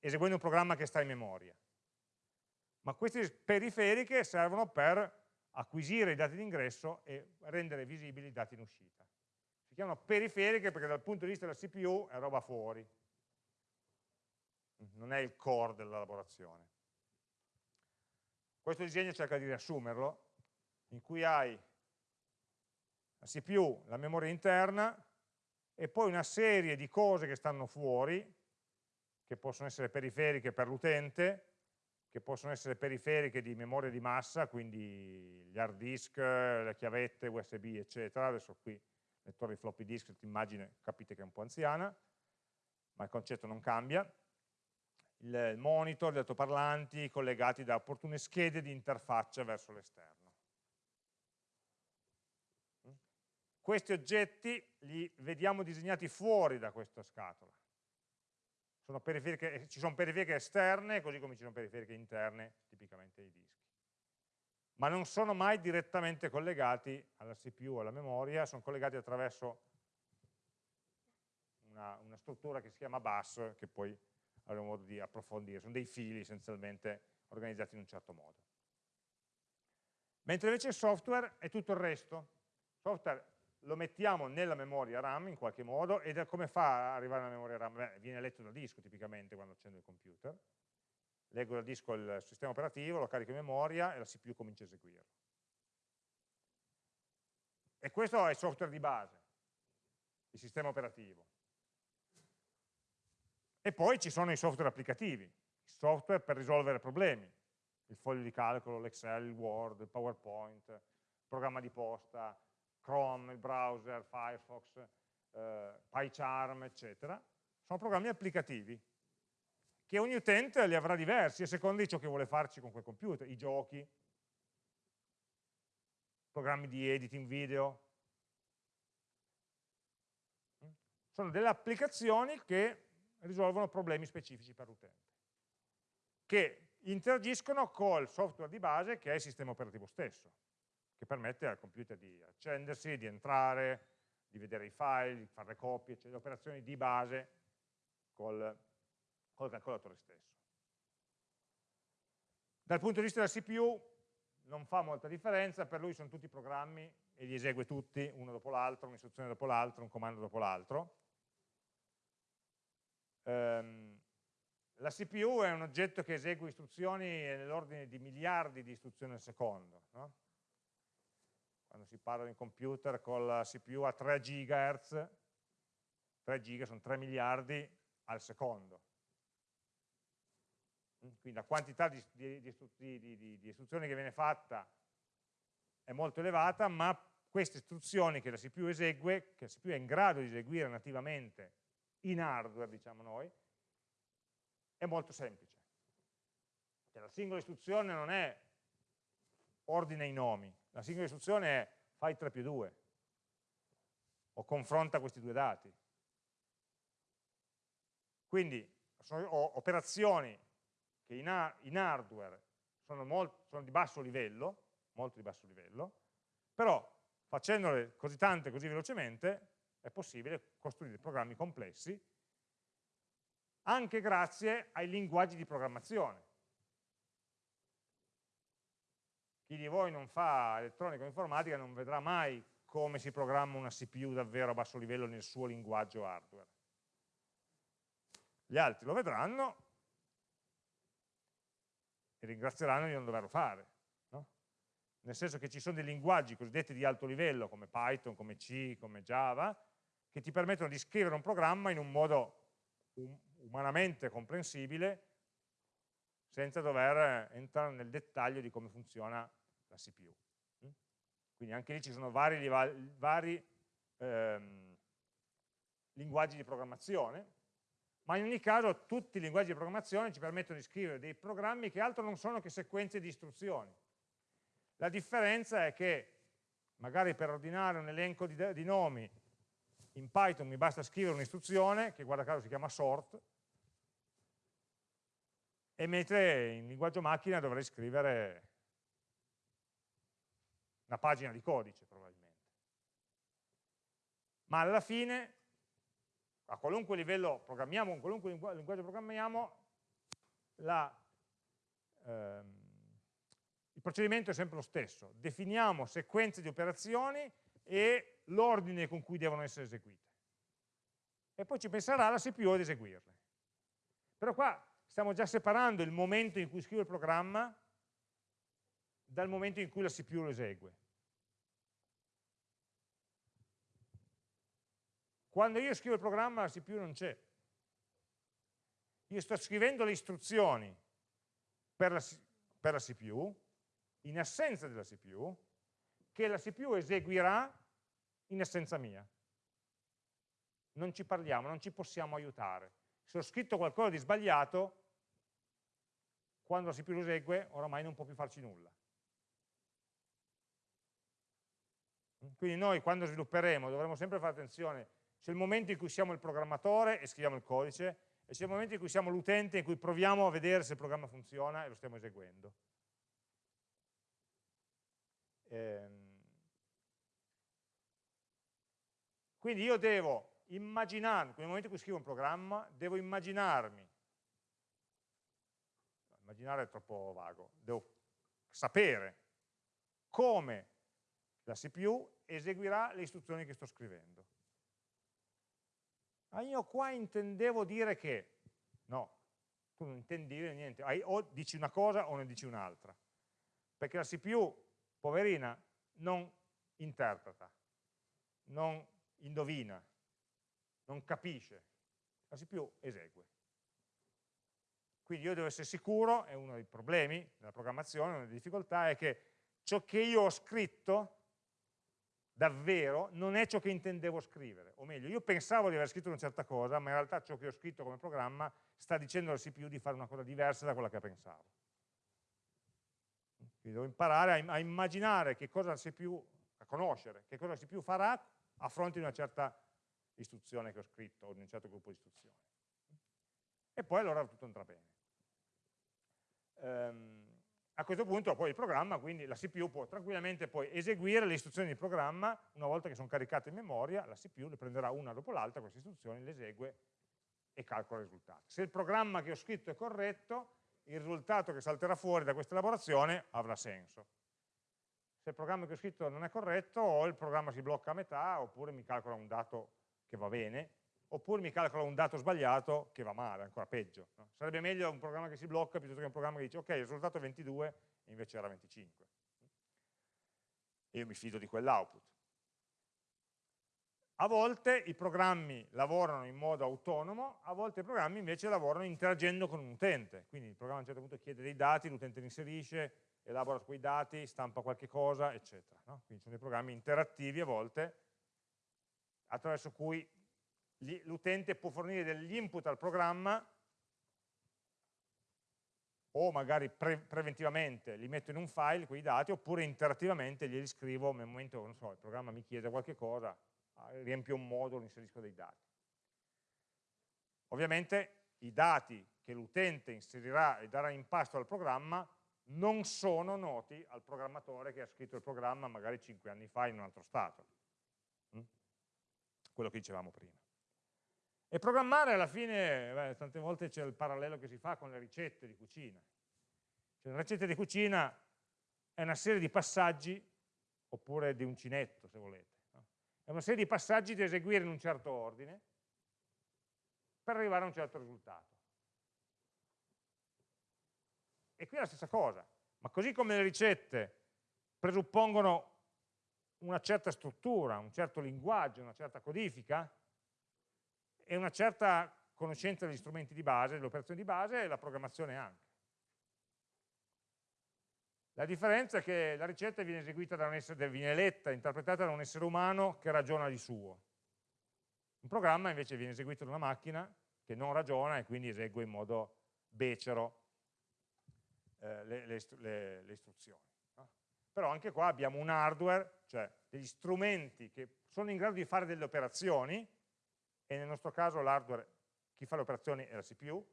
eseguendo un programma che sta in memoria. Ma queste periferiche servono per acquisire i dati di ingresso e rendere visibili i dati in uscita. Si chiamano periferiche perché dal punto di vista della CPU è roba fuori, non è il core della lavorazione. Questo disegno cerca di riassumerlo, in cui hai la CPU, la memoria interna, e poi una serie di cose che stanno fuori, che possono essere periferiche per l'utente, che possono essere periferiche di memoria di massa, quindi gli hard disk, le chiavette USB, eccetera. Adesso qui, lettore di floppy disk, l'immagine capite che è un po' anziana, ma il concetto non cambia il monitor, gli altoparlanti collegati da opportune schede di interfaccia verso l'esterno. Questi oggetti li vediamo disegnati fuori da questa scatola. Sono ci sono periferiche esterne, così come ci sono periferiche interne, tipicamente ai dischi. Ma non sono mai direttamente collegati alla CPU o alla memoria, sono collegati attraverso una, una struttura che si chiama bus, che poi avremo modo di approfondire, sono dei fili essenzialmente organizzati in un certo modo. Mentre invece il software è tutto il resto. Il software lo mettiamo nella memoria RAM in qualche modo ed come fa ad arrivare alla memoria RAM? Beh, viene letto dal disco tipicamente quando accendo il computer, leggo dal disco il sistema operativo, lo carico in memoria e la CPU comincia a eseguirlo. E questo è il software di base, il sistema operativo. E poi ci sono i software applicativi, i software per risolvere problemi, il foglio di calcolo, l'Excel, il Word, il PowerPoint, il programma di posta, Chrome, il browser, Firefox, eh, PyCharm, eccetera. Sono programmi applicativi che ogni utente li avrà diversi a seconda di ciò che vuole farci con quel computer, i giochi, programmi di editing video. Sono delle applicazioni che risolvono problemi specifici per l'utente, che interagiscono col software di base che è il sistema operativo stesso, che permette al computer di accendersi, di entrare, di vedere i file, di fare le copie, cioè le operazioni di base col, col calcolatore stesso. Dal punto di vista della CPU non fa molta differenza, per lui sono tutti programmi e li esegue tutti, uno dopo l'altro, un'istruzione dopo l'altro, un comando dopo l'altro. Um, la CPU è un oggetto che esegue istruzioni nell'ordine di miliardi di istruzioni al secondo. No? Quando si parla di computer con la CPU a 3 GHz, 3 giga sono 3 miliardi al secondo. Quindi la quantità di, di, di, di, istruzioni che viene fatta è molto elevata, ma queste istruzioni che la CPU esegue, che la CPU è in grado di eseguire nativamente in hardware, diciamo noi, è molto semplice. Cioè, la singola istruzione non è ordine i nomi, la singola istruzione è fai 3 più 2 o confronta questi due dati. Quindi sono operazioni che in, hardware sono, molto, sono di basso livello, molto di basso livello, però facendole così tante così velocemente è possibile costruire programmi complessi anche grazie ai linguaggi di programmazione. Chi di voi non fa elettronica o informatica non vedrà mai come si programma una CPU davvero a basso livello nel suo linguaggio hardware. Gli altri lo vedranno e ringrazieranno di non doverlo fare. No? Nel senso che ci sono dei linguaggi cosiddetti di alto livello, come Python, come C, come Java, che ti permettono di scrivere un programma in un modo umanamente comprensibile senza dover entrare nel dettaglio di come funziona la CPU. Mm? Quindi anche lì ci sono vari, vari ehm, linguaggi di programmazione, ma in ogni caso tutti i linguaggi di programmazione ci permettono di scrivere dei programmi che altro non sono che sequenze di istruzioni. La differenza è che magari per ordinare un elenco di, di nomi in Python mi basta scrivere un'istruzione che guarda caso si chiama sort e mentre in linguaggio macchina dovrei scrivere una pagina di codice probabilmente. Ma alla fine, a qualunque livello programmiamo, con qualunque linguaggio programmiamo, la, ehm, il procedimento è sempre lo stesso. Definiamo sequenze di operazioni e l'ordine con cui devono essere eseguite. E poi ci penserà la CPU ad eseguirle. Però qua stiamo già separando il momento in cui scrivo il programma dal momento in cui la CPU lo esegue. Quando io scrivo il programma la CPU non c'è. Io sto scrivendo le istruzioni per la, per la CPU, in assenza della CPU, che la CPU eseguirà in assenza mia. Non ci parliamo, non ci possiamo aiutare. Se ho scritto qualcosa di sbagliato, quando la CPU lo esegue oramai non può più farci nulla. Quindi noi quando svilupperemo dovremo sempre fare attenzione, c'è il momento in cui siamo il programmatore e scriviamo il codice, e c'è il momento in cui siamo l'utente in cui proviamo a vedere se il programma funziona e lo stiamo eseguendo. Ehm. Quindi io devo immaginarmi, nel momento in cui scrivo un programma, devo immaginarmi, immaginare è troppo vago, devo sapere come la CPU eseguirà le istruzioni che sto scrivendo. Ma io qua intendevo dire che, no, tu non intendi dire niente, o dici una cosa o ne dici un'altra, perché la CPU, poverina, non interpreta, non indovina, non capisce, la CPU esegue. Quindi io devo essere sicuro, è uno dei problemi della programmazione, una delle difficoltà, è che ciò che io ho scritto davvero non è ciò che intendevo scrivere, o meglio, io pensavo di aver scritto una certa cosa, ma in realtà ciò che ho scritto come programma sta dicendo al CPU di fare una cosa diversa da quella che pensavo. Quindi devo imparare a, immaginare che cosa la CPU, a conoscere che cosa la CPU farà a fronte di una certa istruzione che ho scritto o di un certo gruppo di istruzioni. E poi allora tutto andrà bene. Um, a questo punto poi il programma, quindi la CPU può tranquillamente poi eseguire le istruzioni di programma, una volta che sono caricate in memoria, la CPU le prenderà una dopo l'altra, queste istruzioni, le esegue e calcola il risultato. Se il programma che ho scritto è corretto, il risultato che salterà fuori da questa elaborazione avrà senso. Se il programma che ho scritto non è corretto, o il programma si blocca a metà, oppure mi calcola un dato che va bene, oppure mi calcola un dato sbagliato che va male, ancora peggio. No? Sarebbe meglio un programma che si blocca piuttosto che un programma che dice ok, il risultato è 22 e invece era 25. E io mi fido di quell'output. A volte i programmi lavorano in modo autonomo, a volte i programmi invece lavorano interagendo con un utente, quindi il programma a un certo punto chiede dei dati, l'utente li inserisce, elabora quei dati, stampa qualche cosa, eccetera. No? Quindi sono dei programmi interattivi a volte, attraverso cui l'utente può fornire degli input al programma o magari pre preventivamente li metto in un file quei dati oppure interattivamente glieli scrivo nel momento non so, il programma mi chiede qualche cosa, ah, riempio un modulo, inserisco dei dati. Ovviamente i dati che l'utente inserirà e darà in pasto al programma non sono noti al programmatore che ha scritto il programma magari 5 anni fa in un altro stato. Mm? Quello che dicevamo prima. E programmare alla fine, beh, tante volte c'è il parallelo che si fa con le ricette di cucina. Cioè, la ricetta di cucina è una serie di passaggi, oppure di uncinetto se volete. No? È una serie di passaggi da eseguire in un certo ordine per arrivare a un certo risultato. E qui è la stessa cosa, ma così come le ricette presuppongono una certa struttura, un certo linguaggio, una certa codifica, e una certa conoscenza degli strumenti di base, delle operazioni di base e la programmazione anche. La differenza è che la ricetta viene eseguita da un essere, viene letta, interpretata da un essere umano che ragiona di suo. Un programma invece viene eseguito da una macchina che non ragiona e quindi esegue in modo becero eh, le, le, le, le, istruzioni. No? Però anche qua abbiamo un hardware, cioè degli strumenti che sono in grado di fare delle operazioni, e nel nostro caso l'hardware, chi fa le operazioni è la CPU,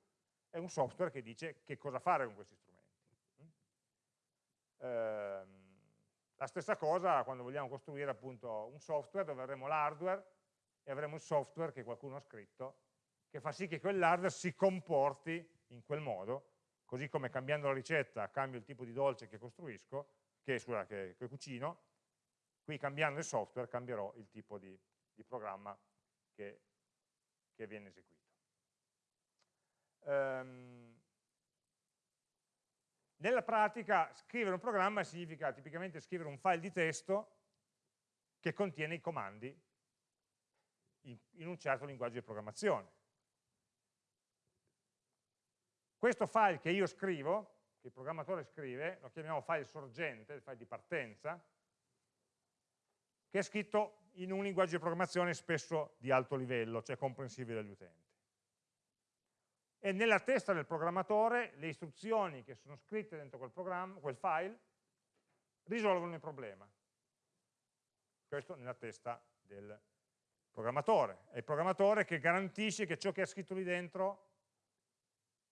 è un software che dice che cosa fare con questi strumenti. Eh, la stessa cosa quando vogliamo costruire appunto un software dove avremo l'hardware e avremo il software che qualcuno ha scritto che fa sì che quell'hardware si comporti in quel modo, così come cambiando la ricetta cambio il tipo di dolce che costruisco, che, scusa, che, che cucino, qui cambiando il software cambierò il tipo di, di programma che che viene eseguito. Um, nella pratica scrivere un programma significa tipicamente scrivere un file di testo che contiene i comandi in, in un certo linguaggio di programmazione. Questo file che io scrivo, che il programmatore scrive, lo chiamiamo file sorgente, il file di partenza, che è scritto in un linguaggio di programmazione spesso di alto livello, cioè comprensibile dagli utenti. E nella testa del programmatore le istruzioni che sono scritte dentro quel, quel file risolvono il problema. Questo nella testa del programmatore. È il programmatore che garantisce che ciò che è scritto lì dentro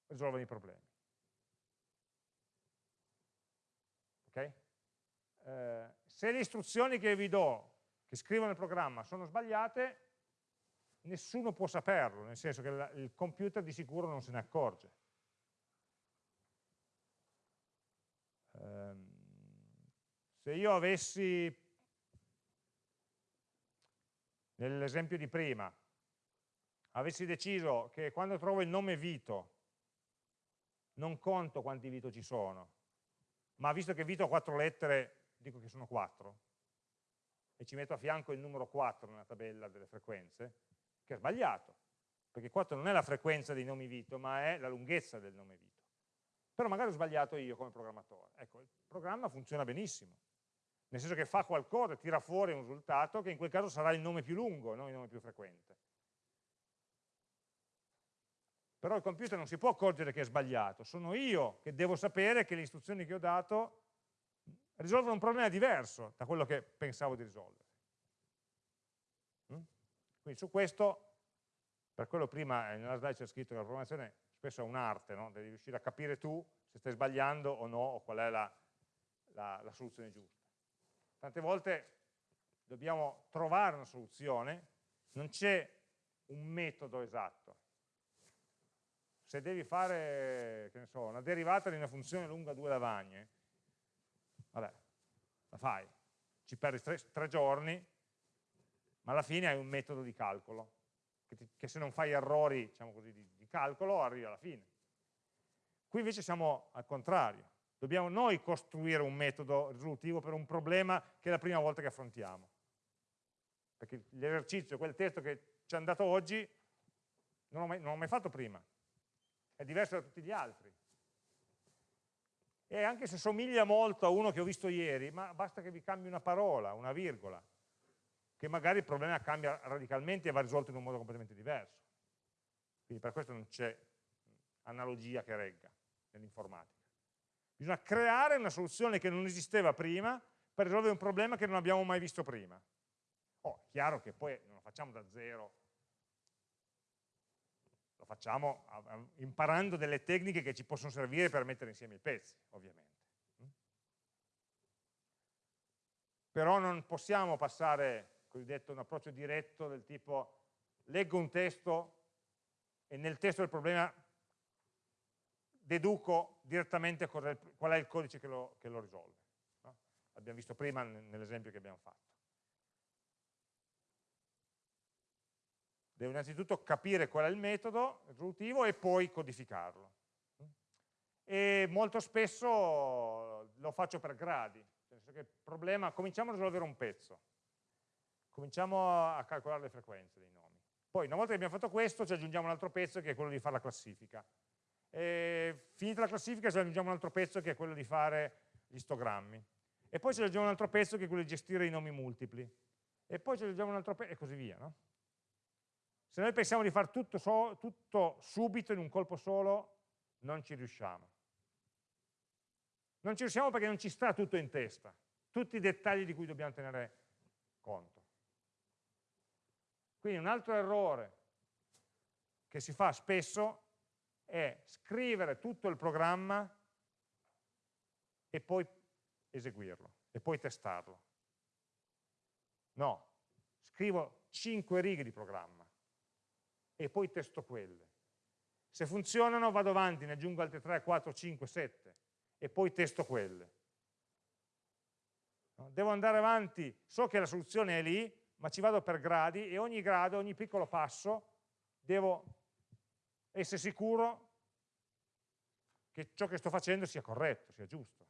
risolve i problemi. Ok? Eh, se le istruzioni che vi do, che scrivo nel programma, sono sbagliate, nessuno può saperlo, nel senso che la, il computer di sicuro non se ne accorge. Um, se io avessi, nell'esempio di prima, avessi deciso che quando trovo il nome Vito non conto quanti Vito ci sono, ma visto che Vito ha quattro lettere, dico che sono quattro, e ci metto a fianco il numero 4 nella tabella delle frequenze, che è sbagliato, perché 4 non è la frequenza dei nomi Vito, ma è la lunghezza del nome Vito. Però magari ho sbagliato io come programmatore. Ecco, il programma funziona benissimo, nel senso che fa qualcosa, tira fuori un risultato che in quel caso sarà il nome più lungo, non il nome più frequente. Però il computer non si può accorgere che è sbagliato, sono io che devo sapere che le istruzioni che ho dato risolvono un problema diverso da quello che pensavo di risolvere. Mm? Quindi su questo, per quello prima eh, nella slide c'è scritto che la programmazione spesso è un'arte, no? devi riuscire a capire tu se stai sbagliando o no, o qual è la, la, la soluzione giusta. Tante volte dobbiamo trovare una soluzione, non c'è un metodo esatto. Se devi fare, so, una derivata di una funzione lunga due lavagne, vabbè, la fai, ci perdi tre, tre giorni, ma alla fine hai un metodo di calcolo, che, ti, che se non fai errori diciamo così, di, di calcolo arrivi alla fine. Qui invece siamo al contrario, dobbiamo noi costruire un metodo risolutivo per un problema che è la prima volta che affrontiamo. Perché l'esercizio, quel testo che ci è andato oggi, non l'ho mai, mai, fatto prima, è diverso da tutti gli altri. E anche se somiglia molto a uno che ho visto ieri, ma basta che vi cambi una parola, una virgola, che magari il problema cambia radicalmente e va risolto in un modo completamente diverso. Quindi per questo non c'è analogia che regga nell'informatica. Bisogna creare una soluzione che non esisteva prima per risolvere un problema che non abbiamo mai visto prima. Oh, chiaro che poi non lo facciamo da zero, facciamo imparando delle tecniche che ci possono servire per mettere insieme i pezzi, ovviamente. Però non possiamo passare cosiddetto un approccio diretto del tipo leggo un testo e nel testo del problema deduco direttamente qual è il codice che lo, che lo risolve. No? L'abbiamo visto prima nell'esempio che abbiamo fatto. Devo innanzitutto capire qual è il metodo risolutivo e poi codificarlo. E molto spesso lo faccio per gradi, problema, cominciamo a risolvere un pezzo, cominciamo a calcolare le frequenze dei nomi. Poi una volta che abbiamo fatto questo ci aggiungiamo un altro pezzo che è quello di fare la classifica. E finita la classifica ci aggiungiamo un altro pezzo che è quello di fare gli istogrammi. E poi ci aggiungiamo un altro pezzo che è quello di gestire i nomi multipli. E poi ci aggiungiamo un altro pezzo e così via. No? Se noi pensiamo di fare tutto, so, tutto subito in un colpo solo, non ci riusciamo. Non ci riusciamo perché non ci sta tutto in testa, tutti i dettagli di cui dobbiamo tenere conto. Quindi un altro errore che si fa spesso è scrivere tutto il programma e poi eseguirlo, e poi testarlo. No, scrivo 5 righe di programma e poi testo quelle. Se funzionano vado avanti, ne aggiungo altre 3, 4, 5, 7 e poi testo quelle. Devo andare avanti, so che la soluzione è lì, ma ci vado per gradi e ogni grado, ogni piccolo passo, devo essere sicuro che ciò che sto facendo sia corretto, sia giusto.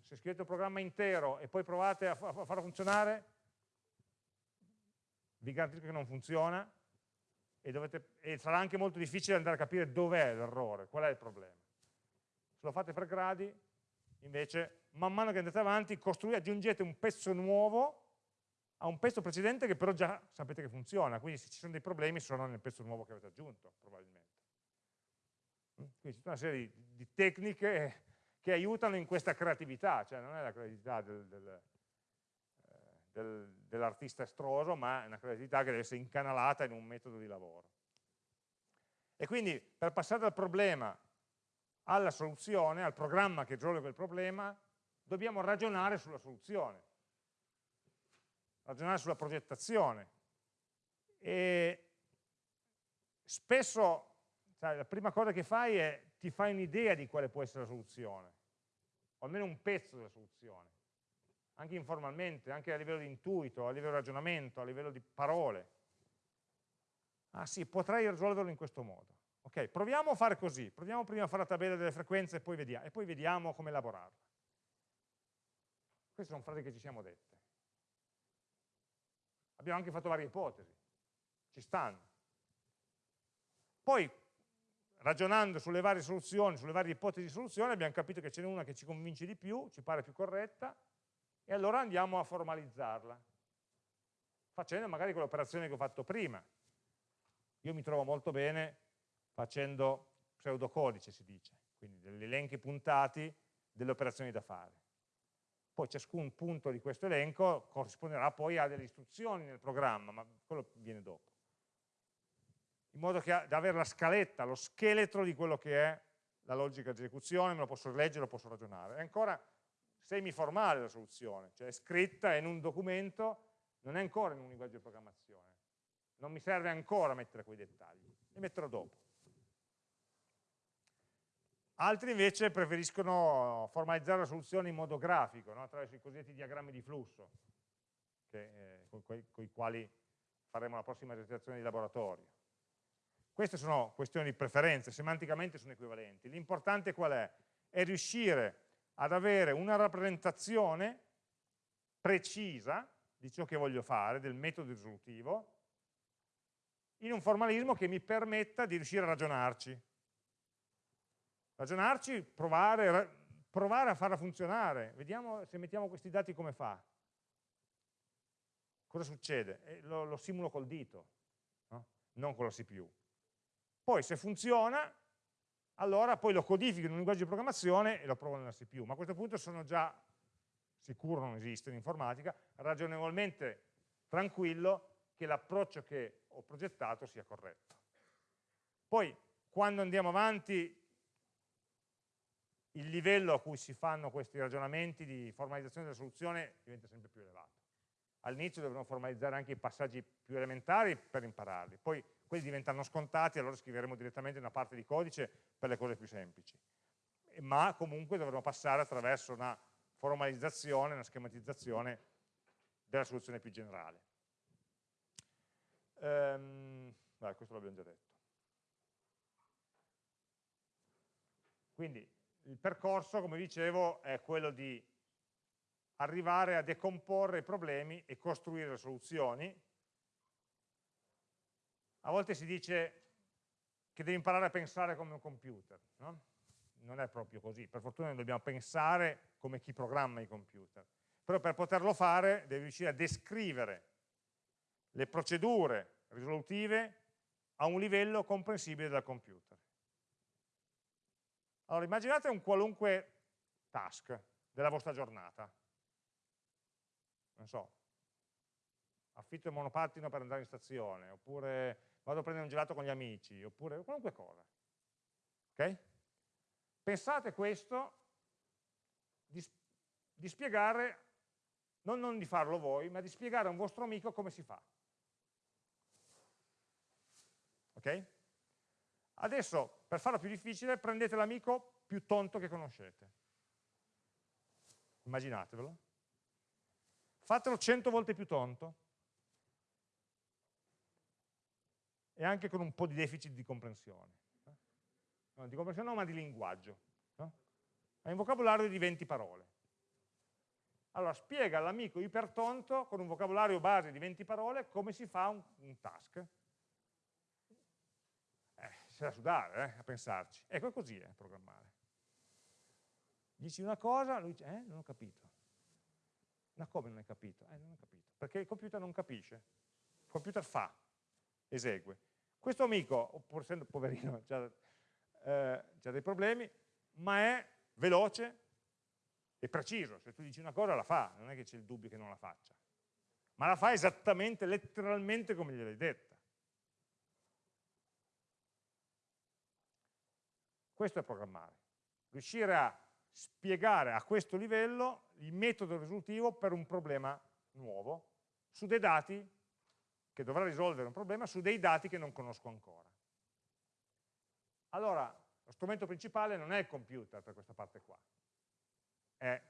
Se scrivete un programma intero e poi provate a, farlo funzionare, vi garantisco che non funziona e, dovete, e sarà anche molto difficile andare a capire dov'è l'errore, qual è il problema. Se lo fate per gradi, invece man mano che andate avanti aggiungete un pezzo nuovo a un pezzo precedente che però già sapete che funziona, quindi se ci sono dei problemi sono nel pezzo nuovo che avete aggiunto, probabilmente. Mm? Quindi c'è una serie di, di, tecniche che aiutano in questa creatività, cioè non è la creatività del, del, del, dell'artista estroso, ma è una creatività che deve essere incanalata in un metodo di lavoro. E quindi per passare dal problema alla soluzione, al programma che risolve quel problema, dobbiamo ragionare sulla soluzione. ragionare sulla progettazione. E spesso sai, la prima cosa che fai è ti fai un'idea di quale può essere la soluzione, o almeno un pezzo della soluzione, anche informalmente, anche a livello di intuito, a livello di ragionamento, a livello di parole. Ah sì, potrei risolverlo in questo modo. Ok, proviamo a fare così, proviamo prima a fare la tabella delle frequenze e poi vediamo, e poi vediamo come elaborarla. Queste sono frasi che ci siamo dette. Abbiamo anche fatto varie ipotesi, ci stanno. Poi, ragionando sulle varie soluzioni, sulle varie ipotesi di soluzione, abbiamo capito che ce n'è una che ci convince di più, ci pare più corretta, e allora andiamo a formalizzarla, facendo magari quell'operazione che ho fatto prima. Io mi trovo molto bene facendo pseudocodice, si dice, quindi degli elenchi puntati delle operazioni da fare. Poi ciascun punto di questo elenco corrisponderà poi a delle istruzioni nel programma, ma quello viene dopo. In modo da avere la scaletta, lo scheletro di quello che è la logica di esecuzione, me lo posso leggere, lo posso ragionare. È ancora semiformale la soluzione, cioè è scritta in un documento, non è ancora in un linguaggio di programmazione. Non mi serve ancora mettere quei dettagli, li metterò dopo. Altri invece preferiscono formalizzare la soluzione in modo grafico, no? attraverso i cosiddetti diagrammi di flusso, che, eh, con, con i quali faremo la prossima esercitazione di laboratorio. Queste sono questioni di preferenze, semanticamente sono equivalenti. L'importante qual è? È riuscire ad avere una rappresentazione precisa di ciò che voglio fare, del metodo risolutivo, in un formalismo che mi permetta di riuscire a ragionarci, ragionarci, provare, provare a farla funzionare, vediamo se mettiamo questi dati come fa. Cosa succede? Eh, lo, lo, simulo col dito, no? non con la CPU. Poi se funziona, allora poi lo codifico in un linguaggio di programmazione e lo provo nella CPU, ma a questo punto sono già sicuro non esiste in informatica, ragionevolmente tranquillo che l'approccio che ho progettato sia corretto. Poi quando andiamo avanti il livello a cui si fanno questi ragionamenti di formalizzazione della soluzione diventa sempre più elevato. All'inizio dovremo formalizzare anche i passaggi più elementari per impararli, poi quelli diventano scontati, allora scriveremo direttamente una parte di codice per le cose più semplici. Ma comunque dovremo passare attraverso una formalizzazione, una schematizzazione della soluzione più generale. Ehm, beh, questo l'abbiamo già detto. Quindi il percorso, come dicevo, è quello di arrivare a decomporre i problemi e costruire le soluzioni. A volte si dice che devi imparare a pensare come un computer, no? non è proprio così, per fortuna noi dobbiamo pensare come chi programma i computer, però per poterlo fare devi riuscire a descrivere le procedure risolutive a un livello comprensibile dal computer. Allora, immaginate un qualunque task della vostra giornata. Non so, affitto il monopattino per andare in stazione, oppure vado a prendere un gelato con gli amici, oppure qualunque cosa. Ok? Pensate questo di, di spiegare, non, non di farlo voi, ma di spiegare a un vostro amico come si fa. Ok? Adesso, per farlo più difficile, prendete l'amico più tonto che conoscete. Immaginatevelo. Fatelo 100 volte più tonto e anche con un po' di deficit di comprensione. No, di comprensione no, ma di linguaggio. Hai un vocabolario di 20 parole. Allora, spiega all'amico ipertonto, con un vocabolario base di 20 parole, come si fa un, un task c'è da sudare eh, a pensarci. Ecco, così è programmare. Dici una cosa, lui dice, eh, non ho capito. Ma come non hai capito? Eh, non ho capito. Perché il computer non capisce. Il computer fa, esegue. Questo amico, pur essendo poverino, [laughs] ha eh, dei problemi, ma è veloce e preciso. Se tu dici una cosa la fa, non è che c'è il dubbio che non la faccia. Ma la fa esattamente, letteralmente come gliel'hai detta. Questo è programmare. Riuscire a spiegare a questo livello il metodo risolutivo per un problema nuovo, su dei dati, che dovrà risolvere un problema, su dei dati che non conosco ancora. Allora, lo strumento principale non è il computer per questa parte qua, è,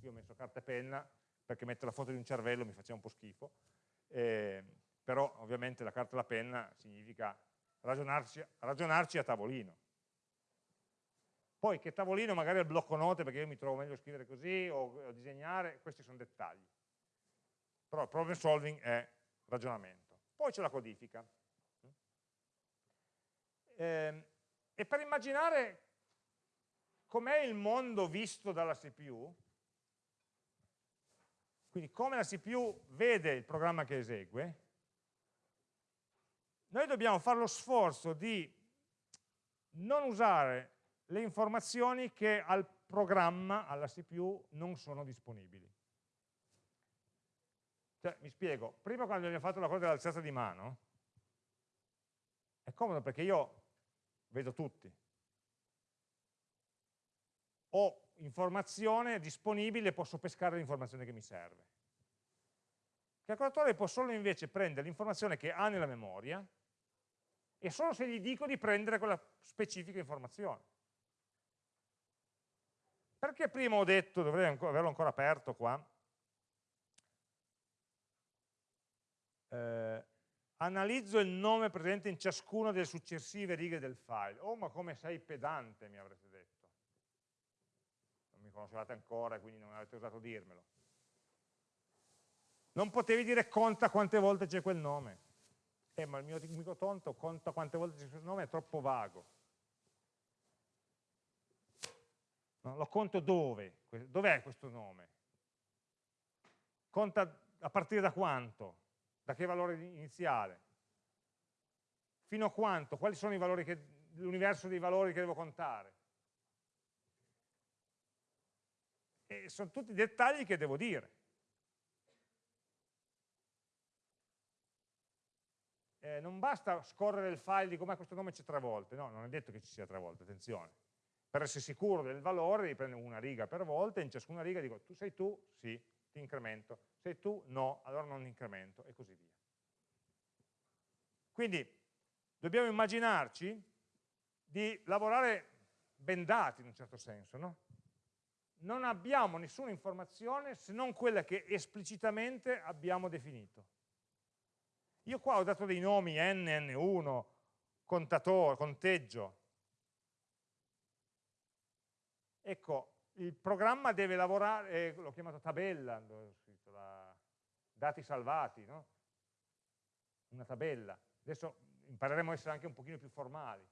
io ho messo carta e penna, perché mettere la foto di un cervello mi faceva un po' schifo, eh, però ovviamente la carta e la penna significa ragionarci, ragionarci a tavolino. Poi che tavolino magari è il blocco note perché io mi trovo meglio a scrivere così o a disegnare, questi sono dettagli. Però il problem solving è ragionamento. Poi c'è la codifica. Eh, e per immaginare com'è il mondo visto dalla CPU, quindi come la CPU vede il programma che esegue, noi dobbiamo fare lo sforzo di non usare le informazioni che al programma, alla CPU, non sono disponibili. Cioè, mi spiego, prima quando abbiamo fatto la cosa dell'alzata di mano, è comodo perché io vedo tutti. Ho informazione disponibile, posso pescare l'informazione che mi serve. Il calcolatore può solo invece prendere l'informazione che ha nella memoria e solo se gli dico di prendere quella specifica informazione. Perché prima ho detto, dovrei averlo ancora aperto qua, eh, analizzo il nome presente in ciascuna delle successive righe del file. Oh, ma come sei pedante, mi avrete detto. Non mi conoscevate ancora, quindi non avete osato dirmelo. Non potevi dire conta quante volte c'è quel nome. Eh, ma il mio amico tonto conta quante volte c'è quel nome, è troppo vago. No? Lo conto dove? Dov'è questo nome? Conta a partire da quanto? Da che valore iniziale? Fino a quanto? Quali sono l'universo dei valori che devo contare? E sono tutti dettagli che devo dire. Eh, non basta scorrere il file di com'è questo nome c'è tre volte, no, non è detto che ci sia tre volte, attenzione. Per essere sicuro del valore devi prendere una riga per volta e in ciascuna riga dico tu sei tu, sì, ti incremento, sei tu, no, allora non incremento e così via. Quindi dobbiamo immaginarci di lavorare bendati in un certo senso, no? Non abbiamo nessuna informazione se non quella che esplicitamente abbiamo definito. Io qua ho dato dei nomi n, n1, contatore, conteggio, Ecco, il programma deve lavorare, eh, l'ho chiamato tabella, scritto la, dati salvati, no? una tabella. Adesso impareremo a essere anche un pochino più formali.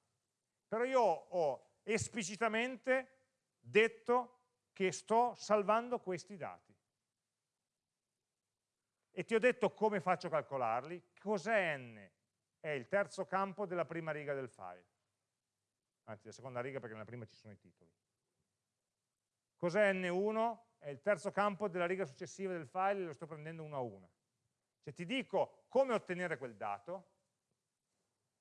Però io ho esplicitamente detto che sto salvando questi dati. E ti ho detto come faccio a calcolarli. Cos'è n? È il terzo campo della prima riga del file. Anzi, la seconda riga perché nella prima ci sono i titoli. Cos'è N1? È il terzo campo della riga successiva del file, lo sto prendendo uno a uno. Cioè ti dico come ottenere quel dato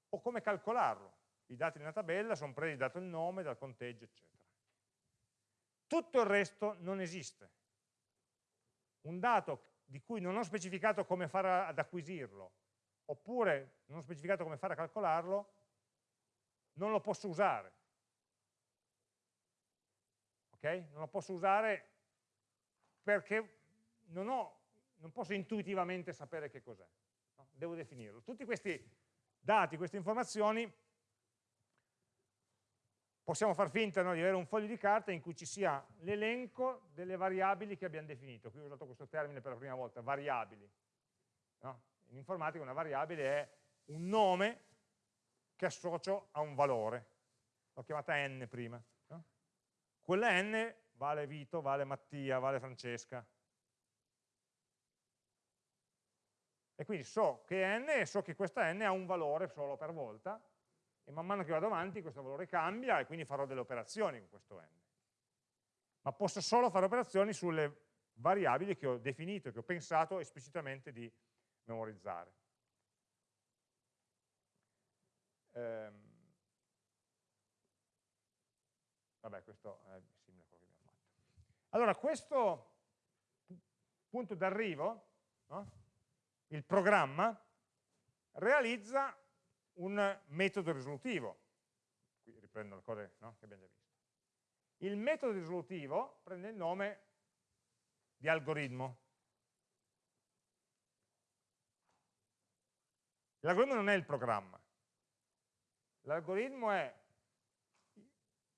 o come calcolarlo. I dati nella tabella sono presi dato il nome, dal conteggio, eccetera. Tutto il resto non esiste. Un dato di cui non ho specificato come fare ad acquisirlo, oppure non ho specificato come fare a calcolarlo, non lo posso usare okay? non lo posso usare perché non, ho, non posso intuitivamente sapere che cos'è, no? devo definirlo. Tutti questi dati, queste informazioni, possiamo far finta no, di avere un foglio di carta in cui ci sia l'elenco delle variabili che abbiamo definito. Qui ho usato questo termine per la prima volta, variabili. No? In informatica una variabile è un nome che associo a un valore. L'ho chiamata n prima. Quella n vale Vito, vale Mattia, vale Francesca. E quindi so che n e so che questa n ha un valore solo per volta e man mano che vado avanti questo valore cambia e quindi farò delle operazioni con questo n. Ma posso solo fare operazioni sulle variabili che ho definito, che ho pensato esplicitamente di memorizzare. Ehm, Vabbè, questo è simile a quello che abbiamo fatto. Allora, questo punto d'arrivo no? il programma, realizza un metodo risolutivo. Qui riprendo le cose no, che abbiamo già visto. Il metodo risolutivo prende il nome di algoritmo. L'algoritmo non è il programma. L'algoritmo è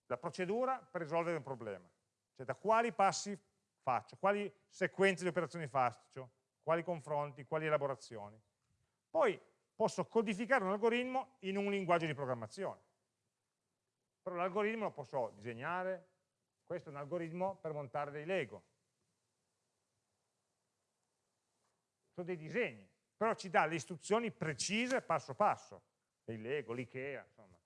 la procedura per risolvere un problema. Cioè da quali passi faccio, quali sequenze di operazioni faccio, quali confronti, quali elaborazioni. Poi posso codificare un algoritmo in un linguaggio di programmazione. Però l'algoritmo lo posso disegnare, questo è un algoritmo per montare dei Lego. Sono dei disegni, però ci dà le istruzioni precise passo passo, dei Lego, l'Ikea, insomma.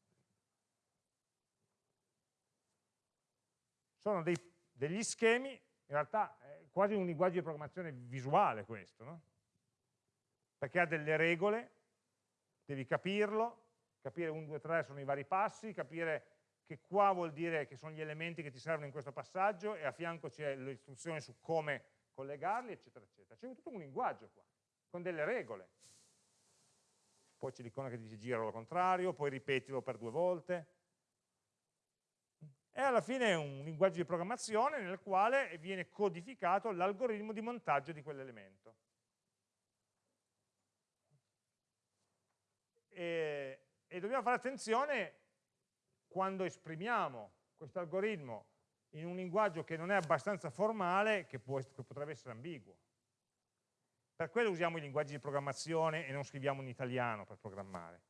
Sono dei, degli schemi, in realtà è quasi un linguaggio di programmazione visuale questo, no? perché ha delle regole, devi capirlo, capire 1, 2, 3 sono i vari passi, capire che qua vuol dire che sono gli elementi che ti servono in questo passaggio e a fianco c'è l'istruzione su come collegarli, eccetera, eccetera. C'è tutto un linguaggio qua, con delle regole. Poi c'è l'icona che dice giralo al contrario, poi ripetilo per due volte. E alla fine è un linguaggio di programmazione nel quale viene codificato l'algoritmo di montaggio di quell'elemento. E, e dobbiamo fare attenzione quando esprimiamo questo algoritmo in un linguaggio che non è abbastanza formale, che, può, che potrebbe essere ambiguo. Per quello usiamo i linguaggi di programmazione e non scriviamo in italiano per programmare.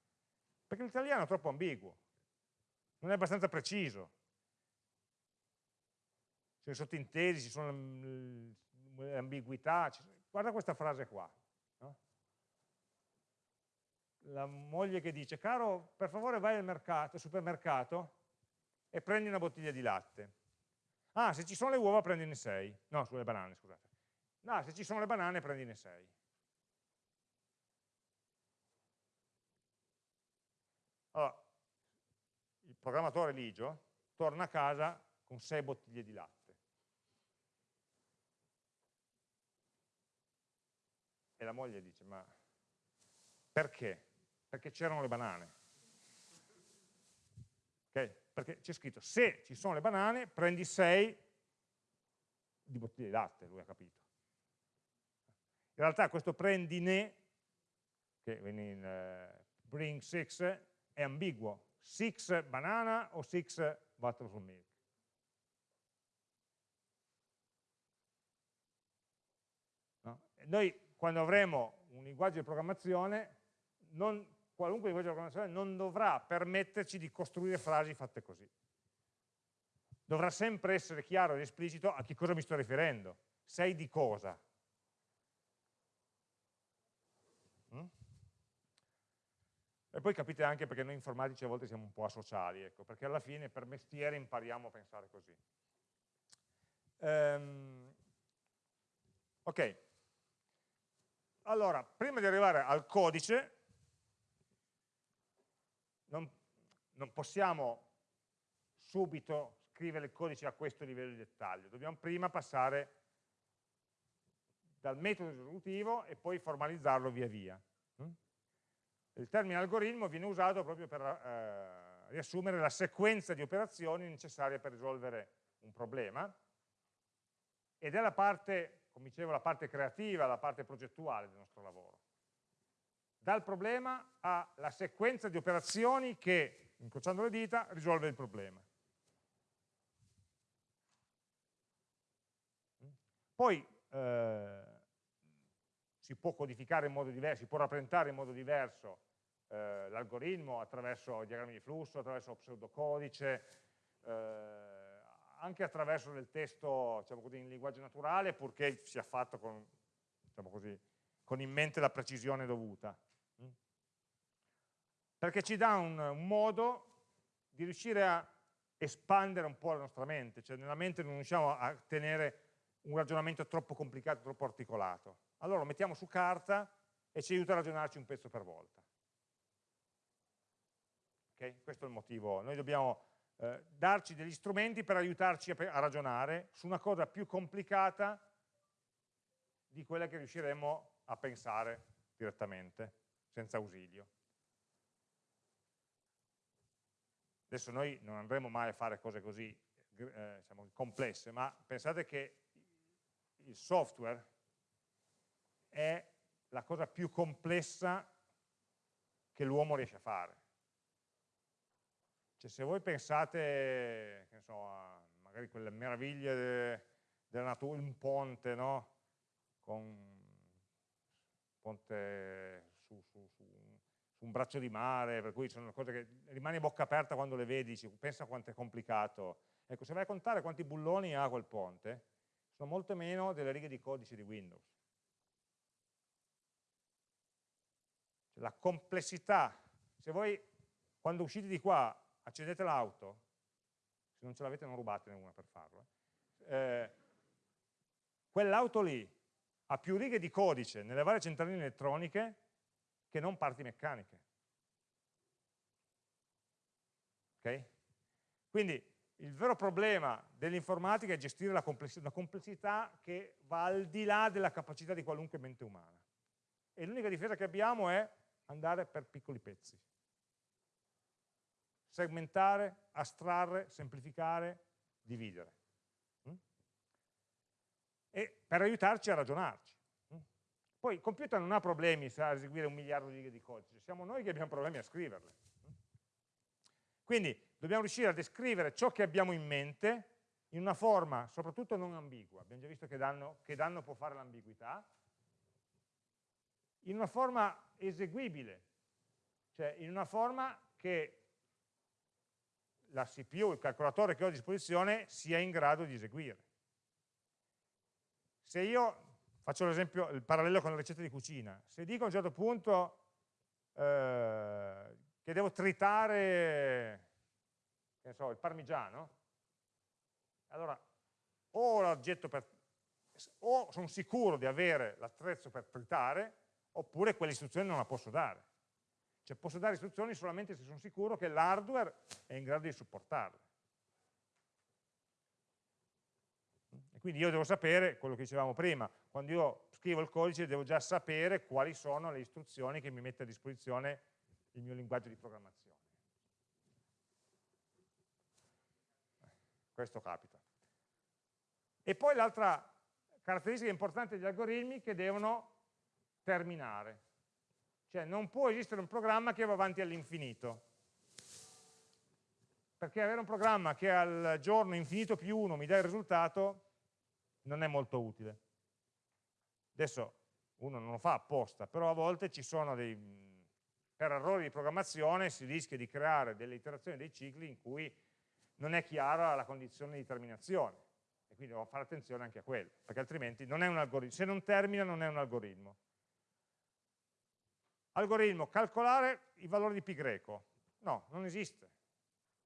Perché l'italiano è troppo ambiguo, non è abbastanza preciso. Ci sono sottintesi, ci sono le ambiguità. Guarda questa frase qua la moglie che dice, caro, per favore vai al, mercato, al supermercato e prendi una bottiglia di latte. Ah, se ci sono le uova prendine 6. No, sulle banane, scusate. No, se ci sono le banane prendine 6. Allora, il programmatore Ligio torna a casa con 6 bottiglie di latte. E la moglie dice, ma perché? perché c'erano le banane. Okay? Perché c'è scritto, se ci sono le banane, prendi 6 di bottiglie di latte, lui ha capito. In realtà questo prendine, che in uh, bring 6, è ambiguo. 6 banana o 6 butter from milk. No? Noi quando avremo un linguaggio di programmazione non qualunque linguaggio di programmazione non dovrà permetterci di costruire frasi fatte così. Dovrà sempre essere chiaro ed esplicito a che cosa mi sto riferendo. Sei di cosa. Mm? E poi capite anche perché noi informatici a volte siamo un po' asociali, ecco, perché alla fine per mestiere impariamo a pensare così. Um, ok, allora, prima di arrivare al codice, non, non possiamo subito scrivere il codice a questo livello di dettaglio, dobbiamo prima passare dal metodo risolutivo e poi formalizzarlo via via. Mm? Il termine algoritmo viene usato proprio per eh, riassumere la sequenza di operazioni necessarie per risolvere un problema ed è la parte, come dicevo, la parte creativa, la parte progettuale del nostro lavoro dal problema alla sequenza di operazioni che, incrociando le dita, risolve il problema. Poi eh, si può codificare in modo diverso, si può rappresentare in modo diverso eh, l'algoritmo attraverso diagrammi di flusso, attraverso pseudocodice, eh, anche attraverso del testo diciamo così, in linguaggio naturale, purché sia fatto con, diciamo così, con in mente la precisione dovuta perché ci dà un, un modo di riuscire a espandere un po' la nostra mente, cioè nella mente non riusciamo a tenere un ragionamento troppo complicato, troppo articolato. Allora lo mettiamo su carta e ci aiuta a ragionarci un pezzo per volta. Okay? Questo è il motivo. Noi dobbiamo eh, darci degli strumenti per aiutarci a, a, ragionare su una cosa più complicata di quella che riusciremo a pensare direttamente, senza ausilio. Adesso noi non andremo mai a fare cose così eh, diciamo, complesse, ma pensate che il software è la cosa più complessa che l'uomo riesce a fare. Cioè, se voi pensate, so, a magari quelle meraviglie de, della natura, un ponte, no? Con un ponte su, su, su, su, un braccio di mare, per cui sono cose che rimani a bocca aperta quando le vedi, pensa quanto è complicato. Ecco, se vai a contare quanti bulloni ha quel ponte, sono molto meno delle righe di codice di Windows. Cioè, la complessità, se voi quando uscite di qua accendete l'auto, se non ce l'avete non rubatene una per farlo, eh, quell'auto lì ha più righe di codice nelle varie centraline elettroniche che non parti meccaniche. Ok? Quindi il vero problema dell'informatica è gestire la complessità, una complessità che va al di là della capacità di qualunque mente umana. E l'unica difesa che abbiamo è andare per piccoli pezzi. Segmentare, astrarre, semplificare, dividere. Mm? E per aiutarci a ragionarci. Mm? Poi il computer non ha problemi a eseguire un miliardo di righe di codice, siamo noi che abbiamo problemi a scriverle. Mm? Quindi dobbiamo riuscire a descrivere ciò che abbiamo in mente in una forma soprattutto non ambigua, abbiamo già visto che danno, che danno può fare l'ambiguità, in una forma eseguibile, cioè in una forma che la CPU, il calcolatore che ho a disposizione, sia in grado di eseguire. Se io, faccio l'esempio, il parallelo con la ricetta di cucina, se dico a un certo punto eh, che devo tritare so, il parmigiano, allora o l'oggetto per, o sono sicuro di avere l'attrezzo per tritare, oppure quell'istruzione non la posso dare. Cioè posso dare istruzioni solamente se sono sicuro che l'hardware è in grado di supportarle. E quindi io devo sapere, quello che dicevamo prima, quando io scrivo il codice devo già sapere quali sono le istruzioni che mi mette a disposizione il mio linguaggio di programmazione. Questo capita. E poi l'altra caratteristica importante degli algoritmi è che devono terminare. Cioè non può esistere un programma che va avanti all'infinito. Perché avere un programma che al giorno infinito più 1 mi dà il risultato non è molto utile. Adesso uno non lo fa apposta, però a volte ci sono dei, per errori di programmazione si rischia di creare delle iterazioni dei cicli in cui non è chiara la condizione di terminazione e quindi devo fare attenzione anche a quello, perché altrimenti non è un algoritmo, se non termina non è un algoritmo. Algoritmo, calcolare i valori di greco. No, non esiste.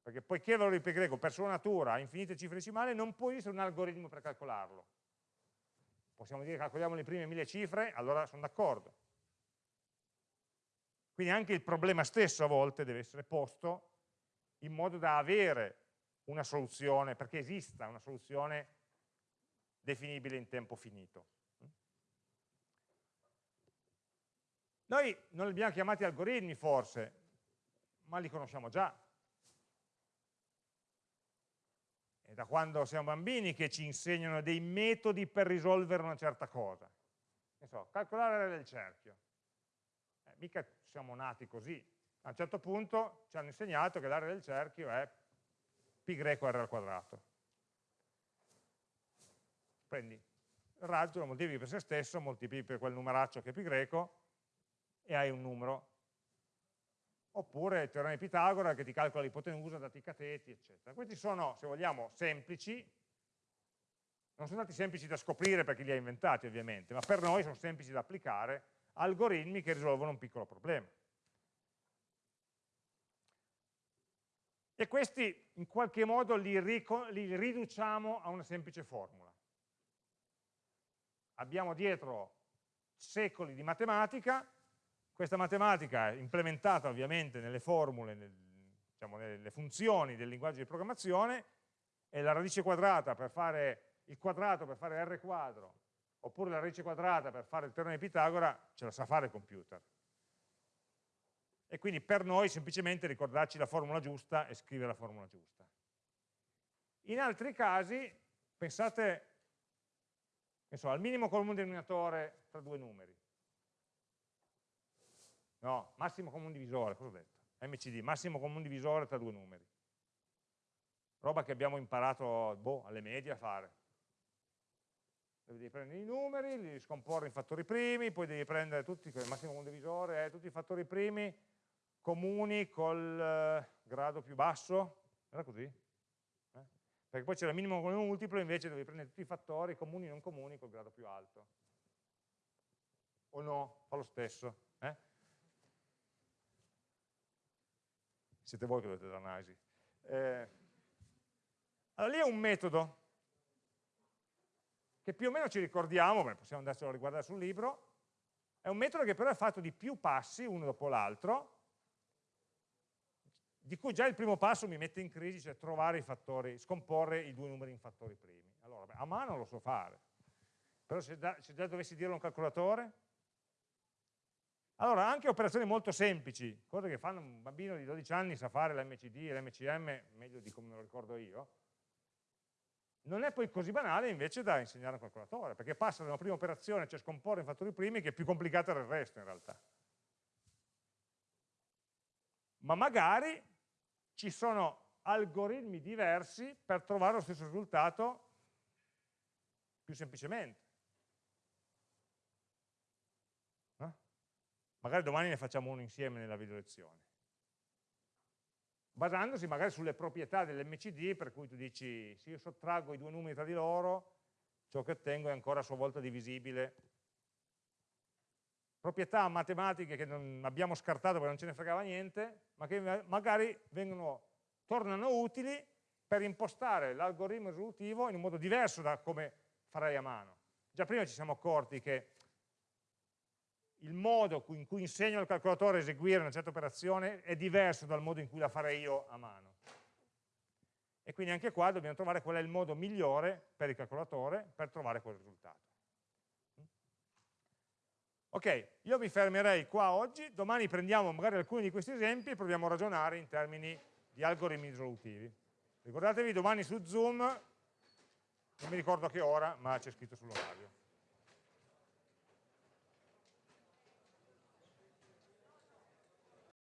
Perché poiché il valore di greco per sua natura ha infinite cifre decimali, non può esistere un algoritmo per calcolarlo. Possiamo dire calcoliamo le prime mille cifre, allora sono d'accordo. Quindi anche il problema stesso a volte deve essere posto in modo da avere una soluzione, perché esista una soluzione definibile in tempo finito. Noi non li abbiamo chiamati algoritmi forse, ma li conosciamo già. È da quando siamo bambini che ci insegnano dei metodi per risolvere una certa cosa. Ne so, calcolare l'area del cerchio. Eh, mica siamo nati così. A un certo punto ci hanno insegnato che l'area del cerchio è pi greco r al quadrato. Prendi il raggio, lo moltiplichi per se stesso, moltiplichi per quel numeraccio che è pi greco, e hai un numero. Oppure il teorema di Pitagora che ti calcola l'ipotenusa dati i cateti, eccetera. Questi sono, se vogliamo, semplici, non sono stati semplici da scoprire perché li ha inventati ovviamente, ma per noi sono semplici da applicare algoritmi che risolvono un piccolo problema. E questi in qualche modo li, li riduciamo a una semplice formula. Abbiamo dietro secoli di matematica, questa matematica è implementata ovviamente nelle formule, nel, diciamo, nelle funzioni del linguaggio di programmazione e la radice quadrata per fare il quadrato per fare r quadro oppure la radice quadrata per fare il teorema di Pitagora, ce la sa fare il computer. E quindi per noi semplicemente ricordarci la formula giusta e scrivere la formula giusta. In altri casi, pensate so, al minimo comune denominatore tra due numeri. No, massimo comune divisore, cosa ho detto? MCD, massimo comune divisore tra due numeri. Roba che abbiamo imparato boh, alle medie a fare. Devi prendere i numeri, li scomporre in fattori primi, poi devi prendere tutti, il massimo comune divisore, eh, tutti i fattori primi comuni col eh, grado più basso, era così? Eh? Perché poi c'è il minimo comune multiplo, invece devi prendere tutti i fattori comuni e non comuni col grado più alto. O no? Fa lo stesso. Eh? Siete voi che dovete dare l'analisi. Eh, allora lì è un metodo che più o meno ci ricordiamo, beh, possiamo andarselo a riguardare sul libro, è un metodo che però è fatto di più passi, uno dopo l'altro, di cui già il primo passo mi mette in crisi, cioè trovare i fattori, scomporre i due numeri in fattori primi. Allora, beh, a mano lo so fare, però se, da, se già dovessi dirlo a un calcolatore, allora, anche operazioni molto semplici, cose che fanno un bambino di 12 anni sa fare l'MCD e l'MCM meglio di come me lo ricordo io, non è poi così banale invece da insegnare a un calcolatore, perché passa da una prima operazione, cioè scomporre in fattori primi, che è più complicata del resto in realtà. Ma magari ci sono algoritmi diversi per trovare lo stesso risultato più semplicemente. Magari domani ne facciamo uno insieme nella video lezione basandosi magari sulle proprietà dell'MCD per cui tu dici se io sottraggo i due numeri tra di loro ciò che ottengo è ancora a sua volta divisibile. Proprietà matematiche che non abbiamo scartato perché non ce ne fregava niente ma che magari vengono, tornano utili per impostare l'algoritmo risolutivo in un modo diverso da come farei a mano. Già prima ci siamo accorti che il modo in cui insegno al calcolatore a eseguire una certa operazione è diverso dal modo in cui la farei io a mano. E quindi anche qua dobbiamo trovare qual è il modo migliore per il calcolatore per trovare quel risultato. Ok, io mi fermerei qua oggi, domani prendiamo magari alcuni di questi esempi e proviamo a ragionare in termini di algoritmi risolutivi. Ricordatevi domani su Zoom, non mi ricordo a che ora, ma c'è scritto sull'orario.